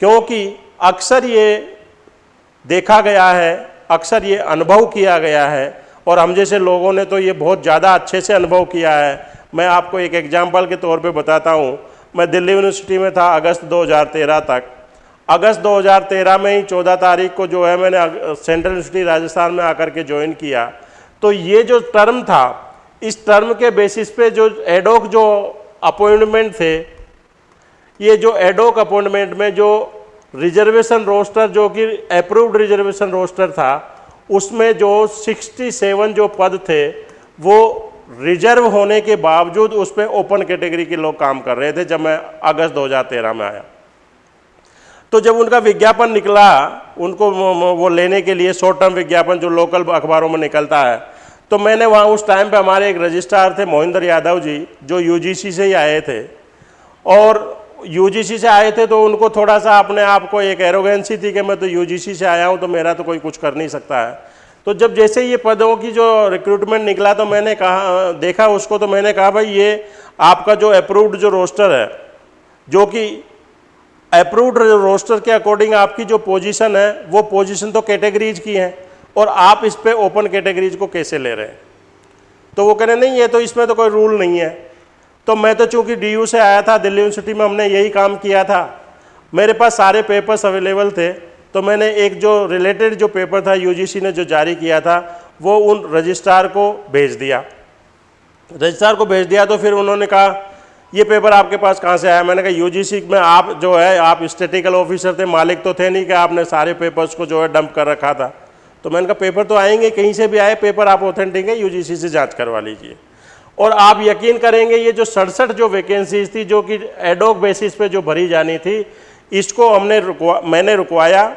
क्योंकि अक्सर ये देखा गया है, अक्सर ये अनुभव किया गया है, और हम जैसे लोगों ने तो ये बहुत ज़्यादा अच्छे से अनुभव किया है। मैं आपको एक एग्ज़ाम्पल के तौर पे बताता हूँ। मैं दिल्ली यूनिवर्सिटी में था अगस्त 2013 तक। अगस्त 2013 में ही 14 तारीख को जो है मैंने सेंट्रल यूनिवर्सिटी राजस्थान में आकर के ज्वाइन किया। तो ये जो टर्म था, इस टर्म के बेसिस पे जो एडोक जो अपॉइंटमेंट थे, ये जो एडोक अपॉइंटमेंट में जो रिजर्वेशन रोस्टर जो कि अप्रूव्ड रिजर्वेशन रोस्टर था, उसमें जो 67 जो पद थे, वो रिज़र्व होने के बावजूद उस पर ओपन कैटेगरी के लोग काम कर रहे थे जब मैं अगस्त 2013 में आया। तो जब उनका विज्ञापन निकला, उनको वो लेने के लिए शॉर्ट टर्म विज्ञापन जो लोकल अखबारों में निकलता है तो मैंने वहाँ उस टाइम पे हमारे एक रजिस्ट्रार थे, मोहिंदर यादव जी, जो यूजीसी से ही आए थे। और यूजीसी से आए थे तो उनको थोड़ा सा अपने आप को एक एरोगेंसी थी कि मैं तो यूजीसी से आया हूँ तो मेरा तो कोई कुछ कर नहीं सकता है। तो जब जैसे ये पदों की जो रिक्रूटमेंट निकला तो मैंने कहा, देखा उसको तो मैंने कहा, भाई, ये आपका जो अप्रूव्ड जो रोस्टर है, जो कि अप्रूव्ड रोस्टर के अकॉर्डिंग आपकी जो पोजीशन है, वो पोजीशन तो कैटेगरीज की है और आप इस पर ओपन कैटेगरीज को कैसे ले रहे हैं? तो वो कह रहे, नहीं, ये तो इसमें तो कोई रूल नहीं है। तो मैं तो चूँकि डी से आया था, दिल्ली यूनिवर्सिटी में हमने यही काम किया था। मेरे पास सारे पेपर्स अवेलेबल थे तो मैंने एक जो रिलेटेड जो पेपर था यूजीसी ने जो जारी किया था, वो उन रजिस्ट्रार को भेज दिया। रजिस्ट्रार को भेज दिया तो फिर उन्होंने कहा, ये पेपर आपके पास कहाँ से आया? मैंने कहा यूजीसी में आप जो है, आप स्टेटिकल ऑफिसर थे, मालिक तो थे नहीं कि आपने सारे पेपर्स को जो है डंप कर रखा था। तो मैंने कहा पेपर तो आएँगे, कहीं से भी आए पेपर आप ऑथेंटिक है यूजीसी से जाँच करवा लीजिए। और आप यकीन करेंगे ये जो सड़सठ जो वैकेंसीज थी, जो कि एडोक बेसिस पे जो भरी जानी थी, इसको हमने रुकवा, मैंने रुकवाया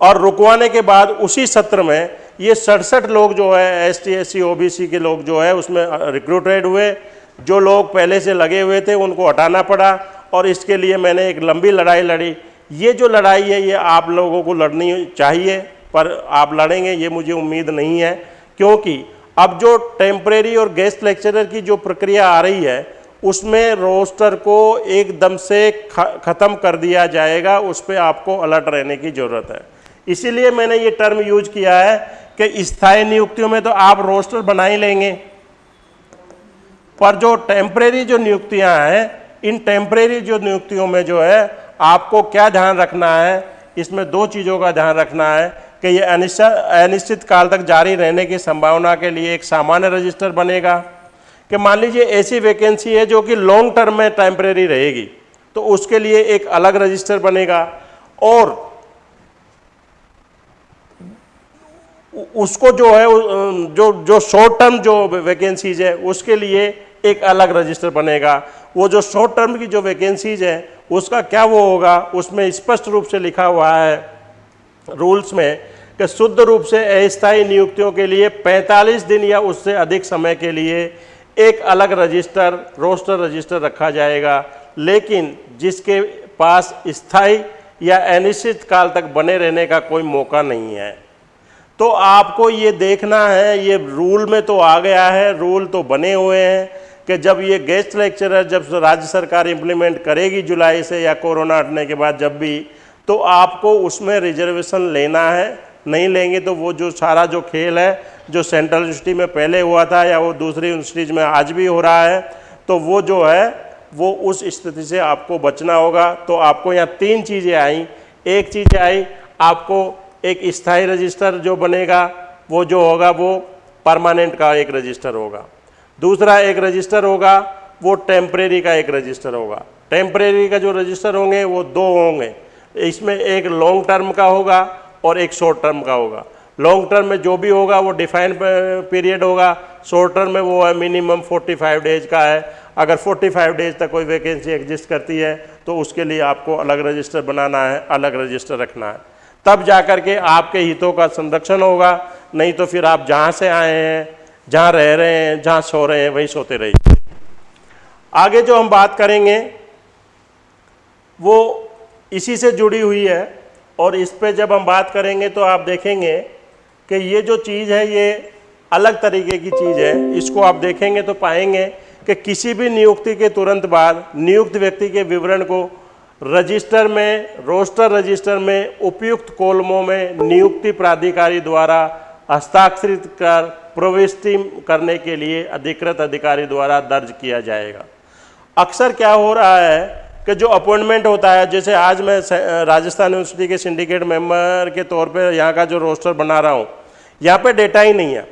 और रुकवाने के बाद उसी सत्र में ये सड़सठ लोग जो है S T S C O B C के लोग जो है, उसमें रिक्रूटेड हुए। जो लोग पहले से लगे हुए थे, उनको हटाना पड़ा और इसके लिए मैंने एक लंबी लड़ाई लड़ी। ये जो लड़ाई है, ये आप लोगों को लड़नी चाहिए, पर आप लड़ेंगे, ये मुझे उम्मीद नहीं है, क्योंकि अब जो टेम्परेरी और गेस्ट लेक्चरर की जो प्रक्रिया आ रही है, उसमें रोस्टर को एकदम से ख़त्म कर दिया जाएगा, उस पर आपको अलर्ट रहने की ज़रूरत है। इसीलिए मैंने ये टर्म यूज़ किया है कि स्थायी नियुक्तियों में तो आप रोस्टर बना ही लेंगे। पर जो टेम्परेरी जो नियुक्तियाँ हैं, इन टेम्परेरी जो नियुक्तियों में जो है, आपको क्या ध्यान रखना है, इसमें दो चीज़ों का ध्यान रखना है। कि ये अनिश्चित अनिश्चित काल तक जारी रहने की संभावना के लिए एक सामान्य रजिस्टर बनेगा। कि मान लीजिए ऐसी वैकेंसी है जो कि लॉन्ग टर्म में टेम्परेरी रहेगी तो उसके लिए एक अलग रजिस्टर बनेगा और उसको जो है, जो जो शॉर्ट टर्म जो वैकेंसीज है, उसके लिए एक अलग रजिस्टर बनेगा। वो जो शॉर्ट टर्म की जो वैकेंसीज है, उसका क्या वो होगा? उसमें स्पष्ट रूप से लिखा हुआ है रूल्स में कि शुद्ध रूप से अस्थायी नियुक्तियों के लिए 45 दिन या उससे अधिक समय के लिए एक अलग रजिस्टर, रोस्टर रजिस्टर रखा जाएगा। लेकिन जिसके पास स्थायी या अनिश्चित काल तक बने रहने का कोई मौका नहीं है। तो आपको ये देखना है, ये रूल में तो आ गया है, रूल तो बने हुए हैं कि जब ये गेस्ट लेक्चरर, जब राज्य सरकार इम्प्लीमेंट करेगी जुलाई से या कोरोना हटने के बाद जब भी तो आपको उसमें रिजर्वेशन लेना है। नहीं लेंगे तो वो जो सारा जो खेल है, जो सेंट्रल यूनिवर्सिटी में पहले हुआ था या वो दूसरी यूनिवर्सिटीज़ में आज भी हो रहा है तो वो जो है, वो उस स्थिति से आपको बचना होगा। तो आपको यहाँ तीन चीज़ें आई। एक चीज़ आई, आपको एक स्थायी रजिस्टर जो बनेगा, वो जो होगा, वो परमानेंट का एक रजिस्टर होगा। दूसरा एक रजिस्टर होगा, वो टेम्परेरी का एक रजिस्टर होगा। टेम्परेरी का जो रजिस्टर होंगे, वो दो होंगे। इसमें एक लॉन्ग टर्म का होगा और एक शॉर्ट टर्म का होगा। लॉन्ग टर्म में जो भी होगा, वो डिफाइंड पीरियड होगा। शॉर्ट टर्म में वो है मिनिमम 45 डेज़ का है। अगर 45 डेज़ तक कोई वैकेंसी एग्जिस्ट करती है तो उसके लिए आपको अलग रजिस्टर बनाना है, अलग रजिस्टर रखना है। तब जाकर के आपके हितों का संरक्षण होगा। नहीं तो फिर आप जहाँ से आए हैं, जहाँ रह रहे हैं, जहाँ सो रहे हैं, वहीं सोते रहिए। आगे जो हम बात करेंगे, वो इसी से जुड़ी हुई है। और इस पे जब हम बात करेंगे तो आप देखेंगे कि ये जो चीज़ है, ये अलग तरीके की चीज़ है। इसको आप देखेंगे तो पाएँगे कि किसी भी नियुक्ति के तुरंत बाद नियुक्त व्यक्ति के विवरण को रजिस्टर में, रोस्टर रजिस्टर में, उपयुक्त कोलमों में नियुक्ति प्राधिकारी द्वारा हस्ताक्षरित कर प्रविष्टि करने के लिए अधिकृत अधिकारी द्वारा दर्ज किया जाएगा। अक्सर क्या हो रहा है कि जो अपॉइंटमेंट होता है, जैसे आज मैं राजस्थान यूनिवर्सिटी के सिंडिकेट मेंबर के तौर पे यहाँ का जो रोस्टर बना रहा हूँ, यहाँ पे डेटा ही नहीं है।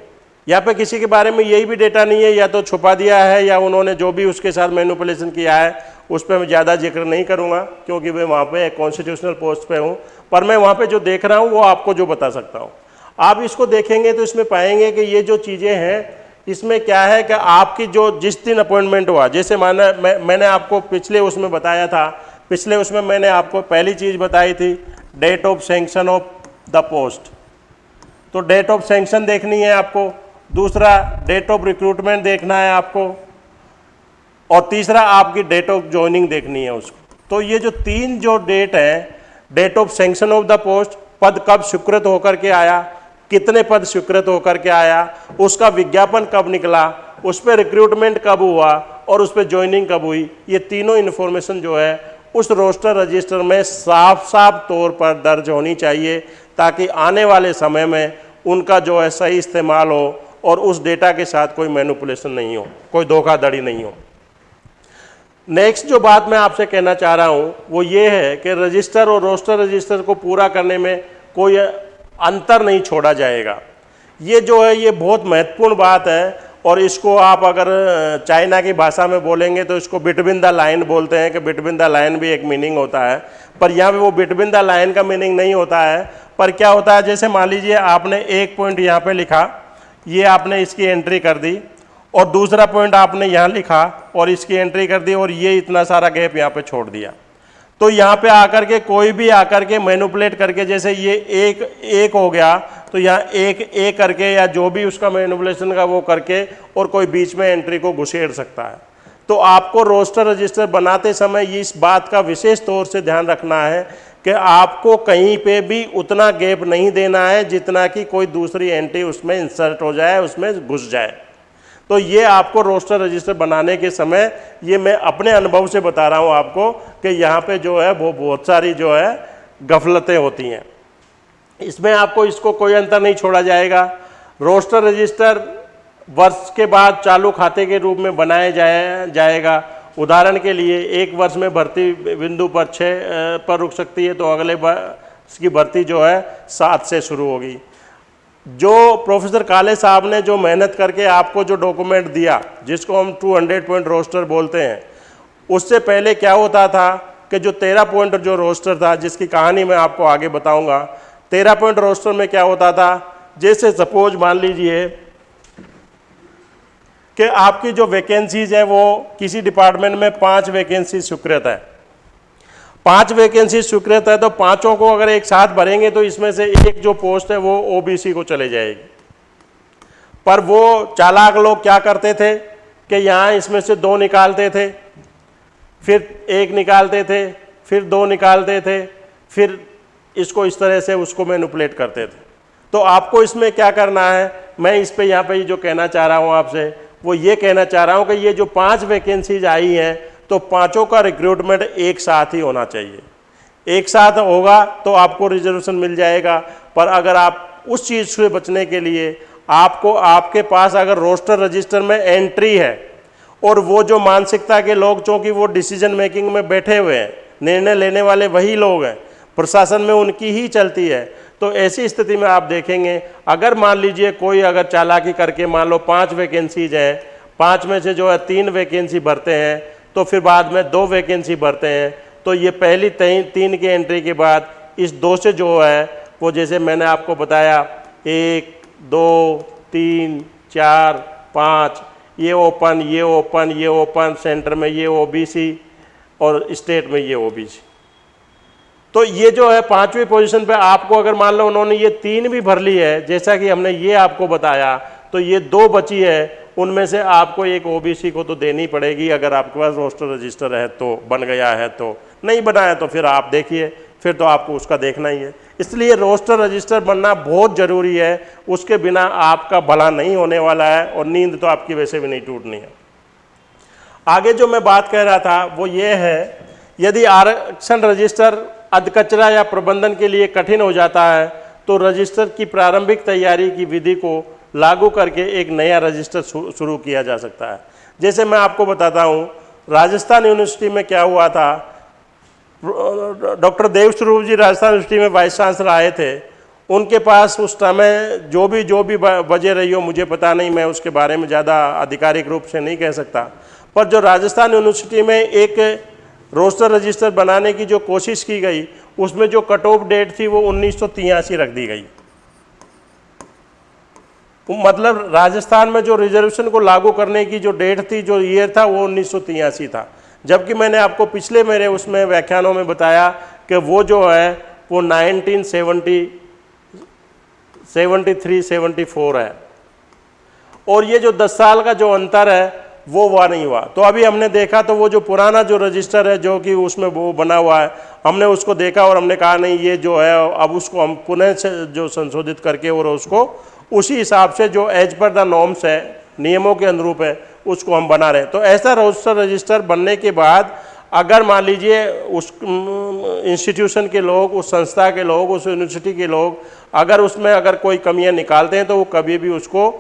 यहाँ पे किसी के बारे में यही भी डेटा नहीं है, या तो छुपा दिया है, या उन्होंने जो भी उसके साथ मैनुपुलेशन किया है, उस पर मैं ज़्यादा ज़िक्र नहीं करूँगा, क्योंकि मैं वहाँ पे कॉन्स्टिट्यूशनल पोस्ट पे हूँ। पर मैं वहाँ पे जो देख रहा हूँ, वो आपको जो बता सकता हूँ। आप इसको देखेंगे तो इसमें पाएँगे कि ये जो चीज़ें हैं इसमें क्या है कि आपकी जो जिस दिन अपॉइंटमेंट हुआ, जैसे माना मैं, मैंने आपको पिछले उसमें बताया था, पिछले उसमें मैंने आपको पहली चीज़ बताई थी date of sanction of the post तो डेट ऑफ़ सेंक्शन देखनी है आपको, दूसरा डेट ऑफ़ रिक्रूटमेंट देखना है आपको, और तीसरा आपकी डेट ऑफ़ ज्वाइनिंग देखनी है उसको। तो ये जो तीन जो डेट है date of sanction of the post पद कब स्वीकृत होकर के आया कितने पद स्वीकृत होकर के आया, उसका विज्ञापन कब निकला, उस पर रिक्रूटमेंट कब हुआ और उस पर ज्वाइनिंग कब हुई, ये तीनों इन्फॉर्मेशन जो है, उस रोस्टर रजिस्टर में साफ़ साफ़ तौर पर दर्ज होनी चाहिए, ताकि आने वाले समय में उनका जो है सही इस्तेमाल हो और उस डेटा के साथ कोई मैनुपुलेशन नहीं हो, कोई धोखाधड़ी नहीं हो। नेक्स्ट जो बात मैं आपसे कहना चाह रहा हूँ, वो ये है कि रजिस्टर और रोस्टर रजिस्टर को पूरा करने में कोई अंतर नहीं छोड़ा जाएगा। ये जो है, ये बहुत महत्वपूर्ण बात है और इसको आप अगर चाइना की भाषा में बोलेंगे तो इसको बिटविन द लाइन बोलते हैं कि बिटविन द लाइन भी एक मीनिंग होता है। पर यहाँ पे वो बिटविन द लाइन का मीनिंग नहीं होता है। पर क्या होता है, जैसे मान लीजिए आपने एक पॉइंट यहाँ पे लिखा, ये आपने इसकी एंट्री कर दी और दूसरा पॉइंट आपने यहाँ लिखा और इसकी एंट्री कर दी और ये इतना सारा गैप यहाँ पर छोड़ दिया। तो यहाँ पे आकर के कोई भी आकर के मैनुपुलेट करके जैसे ये एक एक हो गया तो यहाँ एक एक करके या जो भी उसका मैनुपुलेशन का वो करके और कोई बीच में एंट्री को घुसेड़ सकता है। तो आपको रोस्टर रजिस्टर बनाते समय इस बात का विशेष तौर से ध्यान रखना है कि आपको कहीं पे भी उतना गैप नहीं देना है जितना कि कोई दूसरी एंट्री उसमें इंसर्ट हो जाए, उसमें घुस जाए। तो ये आपको रोस्टर रजिस्टर बनाने के समय ये मैं अपने अनुभव से बता रहा हूँ आपको कि यहाँ पे जो है वो बहुत सारी जो है गफलतें होती हैं। इसमें आपको इसको कोई अंतर नहीं छोड़ा जाएगा। रोस्टर रजिस्टर वर्ष के बाद चालू खाते के रूप में बनाया जाए, जाएगा। उदाहरण के लिए एक वर्ष में भर्ती बिंदु पर छः पर रुक सकती है तो अगले वर्ष की भर्ती जो है सात से शुरू होगी। जो प्रोफेसर काले साहब ने जो मेहनत करके आपको जो डॉक्यूमेंट दिया, जिसको हम 200 पॉइंट रोस्टर बोलते हैं, उससे पहले क्या होता था कि जो तेरह पॉइंट जो रोस्टर था, जिसकी कहानी मैं आपको आगे बताऊँगा, तेरह पॉइंट रोस्टर में क्या होता था, जैसे सपोज़ मान लीजिए कि आपकी जो वैकेंसीज हैं वो किसी डिपार्टमेंट में पाँच वैकेंसी स्वीकृत है। पाँच वैकेंसी स्वीकृत है तो पाँचों को अगर एक साथ भरेंगे तो इसमें से एक जो पोस्ट है वो ओबीसी को चले जाएगी। पर वो चालाक लोग क्या करते थे कि यहाँ इसमें से दो निकालते थे, फिर एक निकालते थे, फिर दो निकालते थे, फिर इसको इस तरह से उसको मैनुपलेट करते थे। तो आपको इसमें क्या करना है? मैं इस पे यहाँ पे जो कहना चाह रहा हूँ आपसे, वो ये कहना चाह रहा हूँ कि ये जो पाँच वैकेंसीज आई हैं तो पाँचों का रिक्रूटमेंट एक साथ ही होना चाहिए। एक साथ होगा तो आपको रिजर्वेशन मिल जाएगा, पर अगर आप उस चीज़ से बचने के लिए आपको, आपके पास अगर रोस्टर रजिस्टर में एंट्री है, और वो जो मानसिकता के लोग, चूँकि वो डिसीज़न मेकिंग में बैठे हुए हैं, निर्णय लेने वाले वही लोग हैं, प्रशासन में उनकी ही चलती है तो ऐसी स्थिति में आप देखेंगे, अगर मान लीजिए कोई अगर चालाकी करके मान लो पाँच वैकेंसीज हैं, पाँच में से जो है तीन वैकेंसी भरते हैं तो फिर बाद में दो वैकेंसी भरते हैं। तो ये पहली तीन की एंट्री के बाद इस दो से जो है, वो जैसे मैंने आपको बताया, एक, दो, तीन, चार, पाँच, ये ओपन ये ओपन ये ओपन सेंटर में ये ओबीसी और स्टेट में ये ओबीसी तो ये जो है, पांचवी पोजीशन पे आपको अगर मान लो उन्होंने ये तीन भी भर ली है, जैसा कि हमने ये आपको बताया तो ये दो बची है उनमें से आपको एक ओबीसी को तो देनी पड़ेगी। अगर आपके पास रोस्टर रजिस्टर है तो बन गया है तो। नहीं बना है तो फिर आप देखिए, फिर तो आपको उसका देखना ही है। इसलिए रोस्टर रजिस्टर बनना बहुत ज़रूरी है। उसके बिना आपका भला नहीं होने वाला है और नींद तो आपकी वैसे भी नहीं टूटनी है। आगे जो मैं बात कह रहा था, वो ये है, यदि आरक्षण रजिस्टर अधकचरा या प्रबंधन के लिए कठिन हो जाता है तो रजिस्टर की प्रारंभिक तैयारी की विधि को लागू करके एक नया रजिस्टर शुरू किया जा सकता है। जैसे मैं आपको बताता हूँ, राजस्थान यूनिवर्सिटी में क्या हुआ था? डॉक्टर देव स्वरूप जी राजस्थान यूनिवर्सिटी में वाइस चांसलर आए थे। उनके पास उस समय जो भी जो भी वजह रही हो, मुझे पता नहीं, मैं उसके बारे में ज़्यादा आधिकारिक रूप से नहीं कह सकता। पर जो राजस्थान यूनिवर्सिटी में एक रोस्टर रजिस्टर बनाने की जो कोशिश की गई, उसमें जो कट ऑफ़ डेट थी वो उन्नीस रख दी गई। मतलब राजस्थान में जो रिजर्वेशन को लागू करने की जो डेट थी, जो ईयर था, वो उन्नीस था। जबकि मैंने आपको पिछले मेरे उसमें व्याख्यानों में बताया कि वो जो है, वो 1970 73 74 है। और ये जो 10 साल का जो अंतर है, वो हुआ नहीं हुआ। तो अभी हमने देखा तो वो जो पुराना जो रजिस्टर है, जो कि उसमें वो बना हुआ है, हमने उसको देखा और हमने कहा, नहीं, ये जो है, अब उसको हम पुनः से जो संशोधित करके और उसको उसी हिसाब से जो एज पर द नॉर्म्स है, नियमों के अनुरूप है, उसको हम बना रहे तो ऐसा रजिस्टर रजिस्टर बनने के बाद, अगर मान लीजिए उस इंस्टीट्यूशन के लोग, उस संस्था के लोग, उस यूनिवर्सिटी के लोग, अगर उसमें अगर कोई कमियाँ निकालते हैं तो वो कभी भी उसको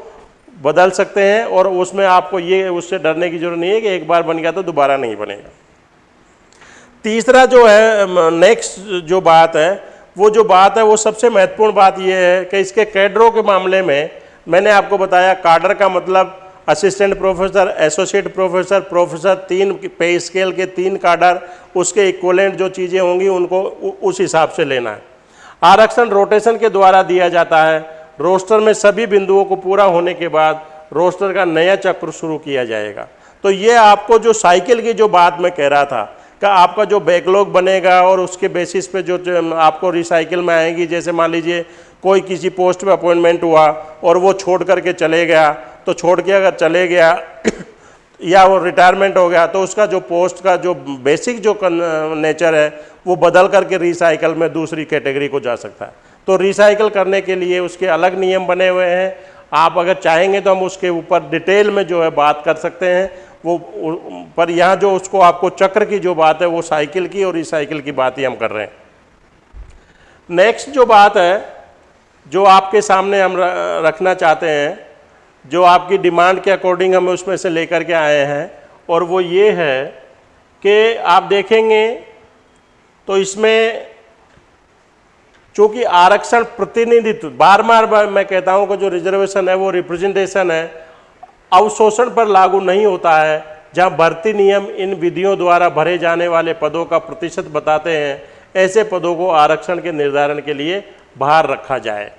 बदल सकते हैं और उसमें आपको ये, उससे डरने की ज़रूरत नहीं है कि एक बार बन गया तो दोबारा नहीं बनेगा। तीसरा जो है नेक्स्ट जो बात है वो जो बात है, वो सबसे महत्वपूर्ण बात ये है कि इसके कैडरों के मामले में मैंने आपको बताया कार्डर का मतलब assistant professor, associate professor professor तीन पे स्केल के तीन कार्डर उसके इक्वलेंट जो चीज़ें होंगी, उनको उस हिसाब से लेना है। आरक्षण रोटेशन के द्वारा दिया जाता है। रोस्टर में सभी बिंदुओं को पूरा होने के बाद रोस्टर का नया चक्र शुरू किया जाएगा। तो ये आपको जो साइकिल की जो बात मैं कह रहा था कि आपका जो बैकलॉग बनेगा और उसके बेसिस पे जो आपको रिसाइकिल में आएँगी, जैसे मान लीजिए कोई किसी पोस्ट पे अपॉइंटमेंट हुआ और वो छोड़ करके चले गया तो छोड़ के अगर चले गया या वो रिटायरमेंट हो गया तो उसका जो पोस्ट का जो बेसिक जो नेचर है, वो बदल करके रिसाइकल में दूसरी कैटेगरी को जा सकता है। तो रिसाइकल करने के लिए उसके अलग नियम बने हुए हैं। आप अगर चाहेंगे तो हम उसके ऊपर डिटेल में जो है बात कर सकते हैं। वो पर यहाँ जो उसको आपको चक्र की जो बात है, वो साइकिल की और रिसाइकिल की बात ही हम कर रहे हैं। नेक्स्ट जो बात है, जो आपके सामने हम रखना चाहते हैं, जो आपकी डिमांड के अकॉर्डिंग हम उसमें से लेकर के आए हैं, और वो ये है कि आप देखेंगे तो इसमें चूँकि आरक्षण प्रतिनिधित्व बार बार मैं कहता हूँ कि जो रिजर्वेशन है, वो रिप्रेजेंटेशन है अवशोषण पर लागू नहीं होता है, जहाँ भर्ती नियम इन विधियों द्वारा भरे जाने वाले पदों का प्रतिशत बताते हैं, ऐसे पदों को आरक्षण के निर्धारण के लिए बाहर रखा जाए।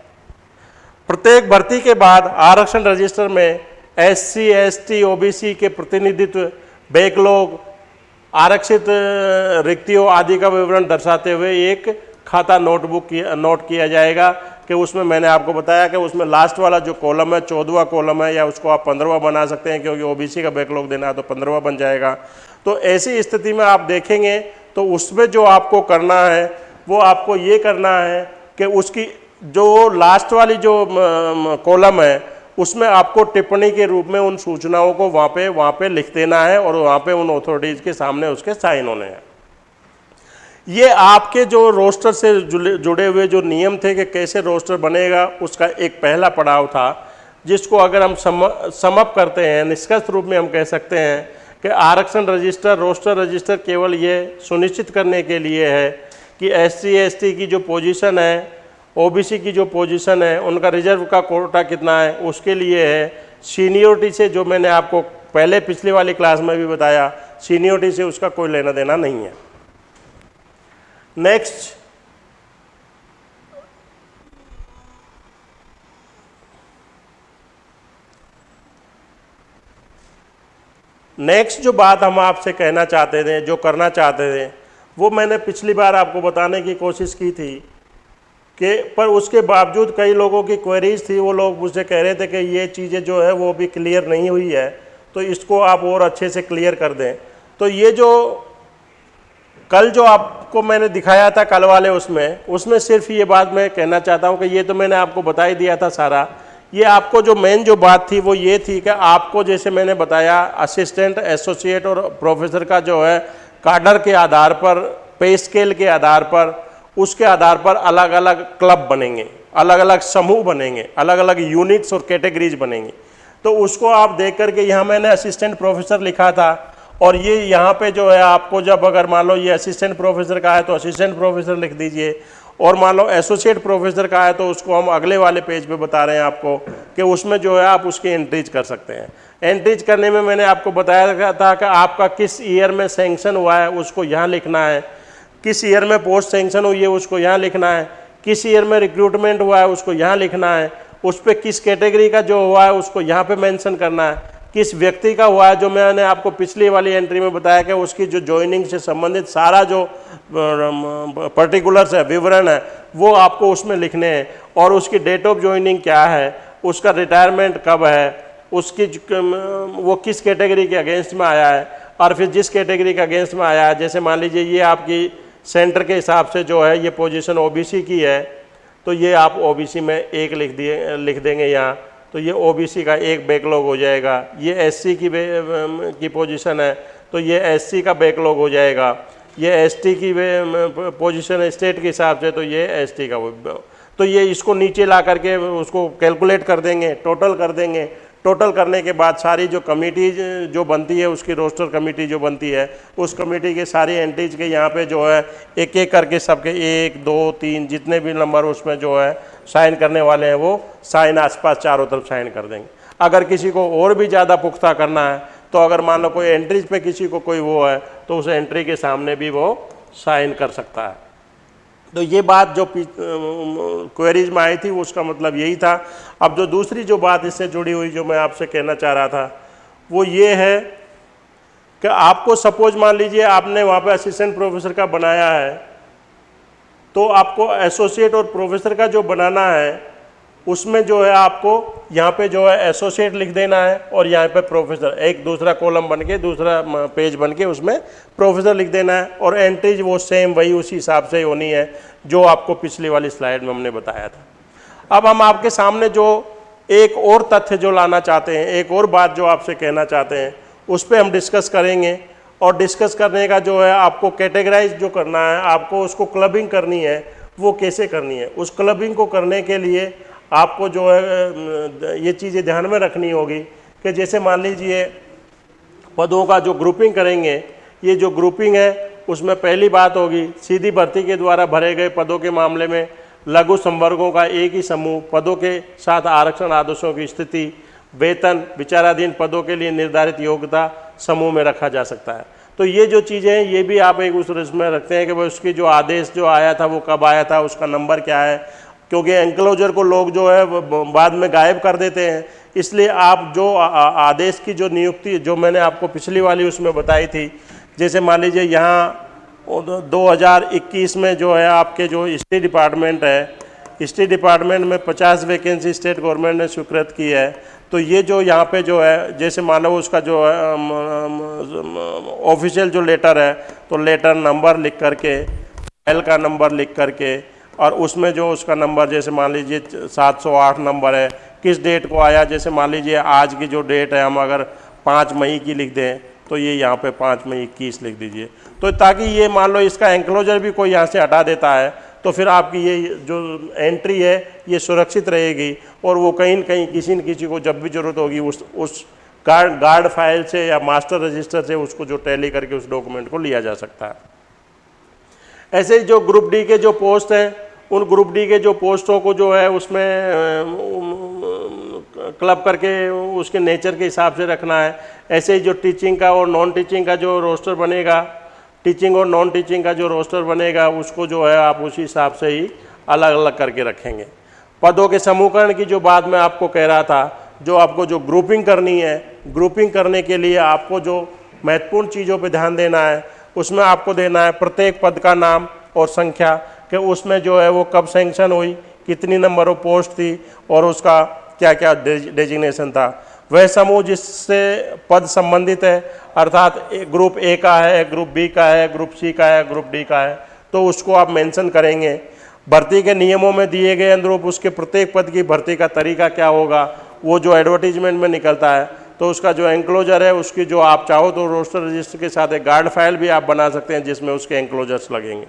प्रत्येक भर्ती के बाद आरक्षण रजिस्टर में S C S T O B C के प्रतिनिधित्व, बैकलॉग, आरक्षित रिक्तियों आदि का विवरण दर्शाते हुए एक खाता नोटबुक नोट किया जाएगा। कि उसमें मैंने आपको बताया कि उसमें लास्ट वाला जो कॉलम है चौदहवा कॉलम है, या उसको आप पंद्रहवा बना सकते हैं, क्योंकि ओबीसी का बैकलॉग देना है तो पंद्रहवा बन जाएगा। तो ऐसी स्थिति में आप देखेंगे तो उसमें जो आपको करना है, वो आपको ये करना है कि उसकी जो लास्ट वाली जो कॉलम है, उसमें आपको टिप्पणी के रूप में उन सूचनाओं को वहाँ पे वहाँ पे लिख देना है, और वहाँ पे उन अथॉरिटीज़ के सामने उसके साइन होने हैं। ये आपके जो रोस्टर से जुड़े हुए जो नियम थे कि कैसे रोस्टर बनेगा, उसका एक पहला पड़ाव था, जिसको अगर हम सम समअप करते हैं, निष्कर्ष रूप में हम कह सकते हैं कि आरक्षण रजिस्टर, रोस्टर रजिस्टर केवल ये सुनिश्चित करने के लिए है कि एस सी की जो पोजीशन है ओबीसी की जो पोजीशन है, उनका रिज़र्व का कोटा कितना है, उसके लिए है। सीनियोरिटी से जो मैंने आपको पहले पिछली वाली क्लास में भी बताया सीनियोरिटी से उसका कोई लेना देना नहीं है। नेक्स्ट नेक्स्ट जो बात हम आपसे कहना चाहते थे, जो करना चाहते थे, वो मैंने पिछली बार आपको बताने की कोशिश की थी कि, पर उसके बावजूद कई लोगों की क्वेरीज थी, वो लोग मुझसे कह रहे थे कि ये चीज़ें जो है वो भी क्लियर नहीं हुई है तो इसको आप और अच्छे से क्लियर कर दें। तो ये जो कल जो आपको मैंने दिखाया था कल वाले उसमें उसमें सिर्फ़ ये बात मैं कहना चाहता हूँ कि ये तो मैंने आपको बता ही दिया था सारा। ये आपको जो मेन जो बात थी वो ये थी कि आपको जैसे मैंने बताया असिस्टेंट एसोसिएट और प्रोफेसर का जो है कार्डर के आधार पर पे स्केल के आधार पर, उसके आधार पर अलग अलग क्लब बनेंगे अलग अलग समूह बनेंगे अलग अलग यूनिट्स और कैटेगरीज बनेंगी। तो उसको आप देख करके यहाँ मैंने असिस्टेंट प्रोफेसर लिखा था और ये यहाँ पे जो है आपको जब अगर मान लो ये असिस्टेंट प्रोफेसर का है तो असिस्टेंट प्रोफेसर लिख दीजिए। और मान लो एसोसिएट प्रोफेसर का है तो उसको हम अगले वाले पेज पे बता रहे हैं आपको कि उसमें जो है आप उसकी एंट्रीज कर सकते हैं। एंट्रीज करने में मैंने आपको बताया था कि आपका किस ईयर में सेंक्शन हुआ है, उसको यहाँ लिखना है। किस ईयर में पोस्ट सेंक्शन हुई है, उसको यहाँ लिखना है। किस ईयर में रिक्रूटमेंट हुआ है, उसको यहाँ लिखना है। उस पर किस कैटेगरी का जो हुआ है, उसको यहाँ पे मेंशन करना है। किस व्यक्ति का हुआ है जो मैंने आपको पिछली वाली एंट्री में बताया कि उसकी जो ज्वाइनिंग से संबंधित सारा जो पर्टिकुलर्स है, विवरण है, वो आपको उसमें लिखने हैं। और उसकी डेट ऑफ़ ज्वाइनिंग क्या है, उसका रिटायरमेंट कब है, उसकी वो किस कैटेगरी के अगेंस्ट में आया है, और फिर जिस कैटेगरी के अगेंस्ट में आया है, जैसे मान लीजिए ये आपकी सेंटर के हिसाब से जो है, ये पोजीशन ओबीसी की है तो ये आप ओबीसी में एक लिख दिए, लिख देंगे यहाँ। तो ये ओबीसी का एक बैकलॉग हो जाएगा। ये एससी की की पोजीशन है तो ये एससी का बैकलॉग हो जाएगा। ये एसटी की पोजीशन है स्टेट के हिसाब से तो ये एसटी का तो ये इसको नीचे ला करके उसको कैलकुलेट कर देंगे टोटल कर देंगे। टोटल करने के बाद सारी जो कमेटी जो बनती है, उसकी रोस्टर कमेटी जो बनती है, उस कमेटी के सारी एंट्रीज के यहाँ पे जो है एक एक करके सबके एक, दो, तीन, जितने भी नंबर उसमें जो है, साइन करने वाले हैं, वो साइन आसपास चारों तरफ़ साइन कर देंगे। अगर किसी को और भी ज़्यादा पुख्ता करना है तो अगर मान लो कोई एंट्रीज पे किसी को कोई वो है तो उस एंट्री के सामने भी वो साइन कर सकता है। तो ये बात जो क्वेरीज में आई थी, उसका मतलब यही था। अब जो दूसरी जो बात इससे जुड़ी हुई, जो मैं आपसे कहना चाह रहा था, वो ये है कि आपको सपोज़ मान लीजिए आपने वहाँ पे असिस्टेंट प्रोफेसर का बनाया है तो आपको एसोसिएट और प्रोफेसर का जो बनाना है उसमें जो है आपको यहाँ पे जो है एसोसिएट लिख देना है और यहाँ पे प्रोफेसर एक दूसरा कॉलम बन के, दूसरा पेज बन के उसमें प्रोफेसर लिख देना है और एंट्रीज वो सेम वही उसी हिसाब से होनी है जो आपको पिछली वाली स्लाइड में हमने बताया था। अब हम आपके सामने जो एक और तथ्य जो लाना चाहते हैं, एक और बात जो आपसे कहना चाहते हैं, उस पर हम डिस्कस करेंगे और डिस्कस करने का जो है आपको कैटेगराइज जो करना है, आपको उसको क्लबिंग करनी है, वो कैसे करनी है? उस क्लबिंग को करने के लिए आपको जो है ये चीज़ें ध्यान में रखनी होगी कि जैसे मान लीजिए, पदों का जो ग्रुपिंग करेंगे, ये जो ग्रुपिंग है, उसमें पहली बात होगी, सीधी भर्ती के द्वारा भरे गए पदों के मामले में लघु संवर्गों का एक ही समूह, पदों के साथ आरक्षण आदेशों की स्थिति, वेतन, विचाराधीन पदों के लिए निर्धारित योग्यता समूह में रखा जा सकता है। तो ये जो चीज़ें हैं, ये भी आप एक उस में रखते हैं कि भाई उसकी जो आदेश जो आया था, वो कब आया था, उसका नंबर क्या है क्योंकि एंक्लोजर को लोग जो है बाद में गायब कर देते हैं। इसलिए आप जो आदेश की जो नियुक्ति, जो मैंने आपको पिछली वाली उसमें बताई थी, जैसे मान लीजिए यहाँ 2021 में जो है आपके जो स्टेट डिपार्टमेंट है, स्टेट डिपार्टमेंट में 50 वैकेंसी स्टेट गवर्नमेंट ने स्वीकृत की है। तो ये जो यहाँ पे जो है, जैसे मानो उसका जो है ऑफिशियल जो लेटर है तो लेटर नंबर लिख करके, फ़ाइल का नंबर लिख करके और उसमें जो उसका नंबर, जैसे मान लीजिए 708 नंबर है, किस डेट को आया? जैसे मान लीजिए आज की जो डेट है, हम अगर पाँच मई की लिख दें तो ये यहाँ पे पाँच मई इक्कीस लिख दीजिए। तो ताकि ये मान लो इसका एंक्लोजर भी कोई यहाँ से हटा देता है तो फिर आपकी ये जो एंट्री है, ये सुरक्षित रहेगी और वो कहीं न कहीं किसी न किसी को जब भी ज़रूरत होगी, उस उस गार्ड गार्ड फ़ाइल से या मास्टर रजिस्टर से उसको जो टैली करके उस डॉक्यूमेंट को लिया जा सकता है। ऐसे ही जो ग्रुप डी के जो पोस्ट हैं उन ग्रुप डी के जो पोस्टों को जो है उसमें क्लब करके उसके नेचर के हिसाब से रखना है। ऐसे ही जो टीचिंग का और नॉन टीचिंग का जो रोस्टर बनेगा, टीचिंग और नॉन टीचिंग का जो रोस्टर बनेगा, उसको जो है आप उसी हिसाब से ही अलग अलग करके रखेंगे। पदों के समूहकरण की जो बात मैं आपको कह रहा था, जो आपको जो ग्रुपिंग करनी है, ग्रुपिंग करने के लिए आपको जो महत्वपूर्ण चीज़ों पर ध्यान देना है, उसमें आपको देना है प्रत्येक पद का नाम और संख्या। कि उसमें जो है वो कब सेंक्शन हुई, कितनी नंबर ऑफ़ पोस्ट थी और उसका क्या क्या डेजिग्नेशन था। वह समूह जिससे पद संबंधित है, अर्थात ग्रुप ए का है ग्रुप बी का है ग्रुप सी का है ग्रुप डी का है तो उसको आप मेंशन करेंगे। भर्ती के नियमों में दिए गए अनुरूप उसके प्रत्येक पद की भर्ती का तरीका क्या होगा, वो जो एडवर्टीजमेंट में निकलता है तो उसका जो एंक्लोजर है, उसकी जो आप चाहो तो रोस्टर रजिस्टर के साथ एक गार्ड फ़ाइल भी आप बना सकते हैं, जिसमें उसके एंक्लोजर्स लगेंगे।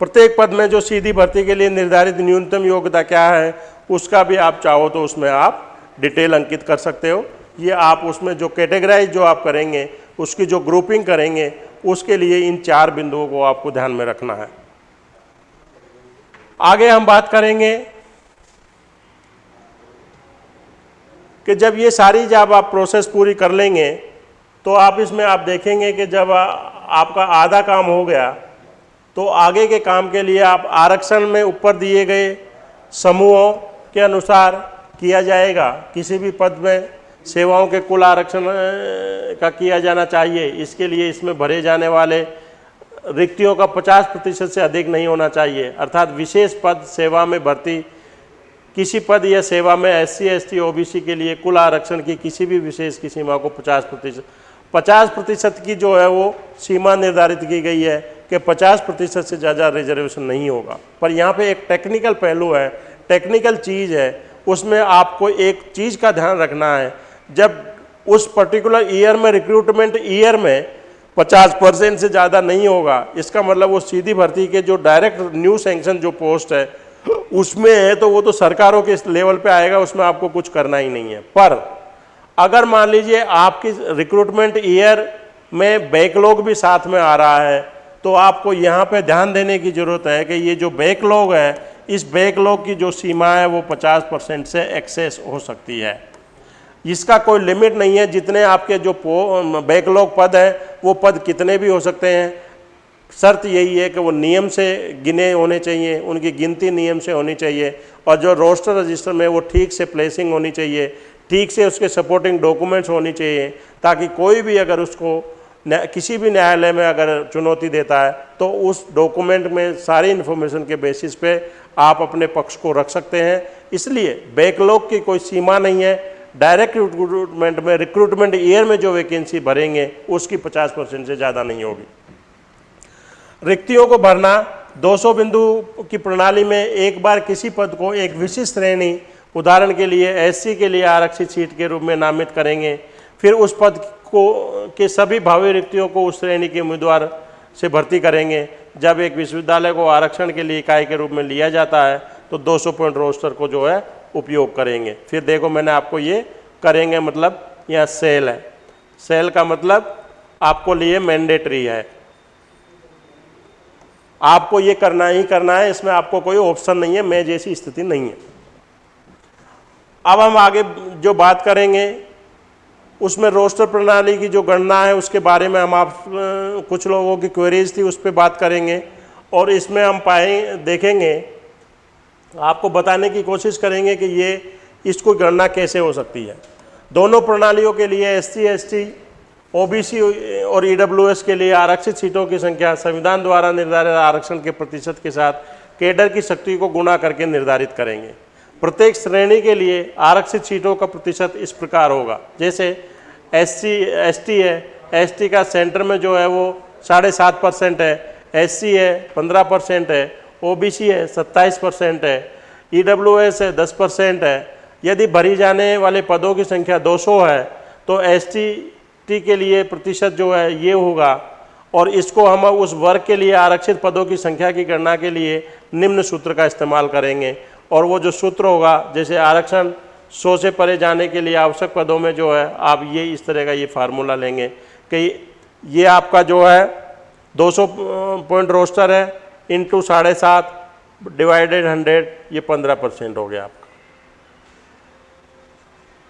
प्रत्येक पद में जो सीधी भर्ती के लिए निर्धारित न्यूनतम योग्यता क्या है, उसका भी आप चाहो तो उसमें आप डिटेल अंकित कर सकते हो। ये आप उसमें जो कैटेगराइज जो आप करेंगे, उसकी जो ग्रुपिंग करेंगे, उसके लिए इन चार बिंदुओं को आपको ध्यान में रखना है। आगे हम बात करेंगे कि जब ये सारी जब आप प्रोसेस पूरी कर लेंगे तो आप इसमें आप देखेंगे कि जब आपका आधा काम हो गया तो आगे के काम के लिए आप आरक्षण में ऊपर दिए गए समूहों के अनुसार किया जाएगा। किसी भी पद में सेवाओं के कुल आरक्षण का किया जाना चाहिए। इसके लिए इसमें भरे जाने वाले रिक्तियों का 50 प्रतिशत से अधिक नहीं होना चाहिए। अर्थात विशेष पद सेवा में भर्ती, किसी पद या सेवा में एस सी एस के लिए कुल आरक्षण की किसी भी विशेष की सीमा को 50 प्रतिशत, पचास प्रतिशत की जो है वो सीमा निर्धारित की गई है। कि 50 प्रतिशत से ज़्यादा रिजर्वेशन नहीं होगा। पर यहाँ पे एक टेक्निकल पहलू है टेक्निकल चीज़ है, उसमें आपको एक चीज़ का ध्यान रखना है। जब उस पर्टिकुलर ईयर में रिक्रूटमेंट ईयर में 50 परसेंट से ज़्यादा नहीं होगा, इसका मतलब वो सीधी भर्ती के जो डायरेक्ट न्यू सेंक्शन जो पोस्ट है, उसमें है तो वो तो सरकारों के लेवल पे आएगा, उसमें आपको कुछ करना ही नहीं है। पर अगर मान लीजिए आपकी रिक्रूटमेंट ईयर में बैकलॉग भी साथ में आ रहा है तो आपको यहाँ पे ध्यान देने की ज़रूरत है कि ये जो बैकलॉग है, इस बैकलॉग की जो सीमा है वो 50 परसेंट से एक्सेस हो सकती है। इसका कोई लिमिट नहीं है, जितने आपके जो बैकलॉग पद हैं, वो पद कितने भी हो सकते हैं। शर्त यही है कि वो नियम से गिने होने चाहिए, उनकी गिनती नियम से होनी चाहिए, और जो रोस्टर रजिस्टर में वो ठीक से प्लेसिंग होनी चाहिए, ठीक से उसके सपोर्टिंग डॉक्यूमेंट्स होनी चाहिए, ताकि कोई भी अगर उसको किसी भी न्यायालय में अगर चुनौती देता है तो उस डॉक्यूमेंट में सारी इन्फॉर्मेशन के बेसिस पे आप अपने पक्ष को रख सकते हैं। इसलिए बैकलॉग की कोई सीमा नहीं है। डायरेक्ट रिक्रूटमेंट में रिक्रूटमेंट ईयर में जो वैकेंसी भरेंगे, उसकी 50 परसेंट से ज़्यादा नहीं होगी। रिक्तियों को भरना 200 बिंदु की प्रणाली में एक बार किसी पद को एक विशिष्ट श्रेणी, उदाहरण के लिए एससी के लिए आरक्षित सीट के रूप में नामित करेंगे, फिर उस पद को, के सभी भावी रिक्तियों को उस श्रेणी के उम्मीदवार से भर्ती करेंगे। जब एक विश्वविद्यालय को आरक्षण के लिए इकाई के रूप में लिया जाता है तो 200 पॉइंट रोस्टर को जो है उपयोग करेंगे। फिर देखो, मैंने आपको ये करेंगे मतलब यहाँ सेल है। सेल का मतलब आपको लिए मैंडेटरी है। आपको ये करना ही करना है, इसमें आपको कोई ऑप्शन नहीं है, मैं जैसी स्थिति नहीं है। अब हम आगे जो बात करेंगे उसमें रोस्टर प्रणाली की जो गणना है, उसके बारे में हम आप कुछ लोगों की क्वेरीज थी, उस पर बात करेंगे। और इसमें हम पाए, देखेंगे, आपको बताने की कोशिश करेंगे कि ये, इसको गणना कैसे हो सकती है। दोनों प्रणालियों के लिए S C S T O और ई डब्ल्यू एस के लिए आरक्षित सीटों की संख्या संविधान द्वारा निर्धारित आरक्षण के प्रतिशत के साथ केडर की शक्ति को गुणा करके निर्धारित करेंगे। प्रत्येक श्रेणी के लिए आरक्षित सीटों का प्रतिशत इस प्रकार होगा। जैसे एस सी है। एस टी का सेंटर में जो है वो साढ़े सात परसेंट है। एस सी है, पंद्रह परसेंट है। ओबीसी है, सत्ताईस परसेंट है। ईडब्ल्यूएस है, दस परसेंट है। यदि भरी जाने वाले पदों की संख्या 200 है तो एस टी के लिए प्रतिशत जो है ये होगा। और इसको हम उस वर्ग के लिए आरक्षित पदों की संख्या की गणना के लिए निम्न सूत्र का इस्तेमाल करेंगे। और वो जो सूत्र होगा, जैसे आरक्षण सौ से परे जाने के लिए आवश्यक पदों में जो है, आप ये इस तरह का ये फार्मूला लेंगे कि ये आपका जो है 200 पॉइंट रोस्टर है इंटू साढ़े सात डिवाइडेड हंड्रेड ये पंद्रह परसेंट हो गया आपका।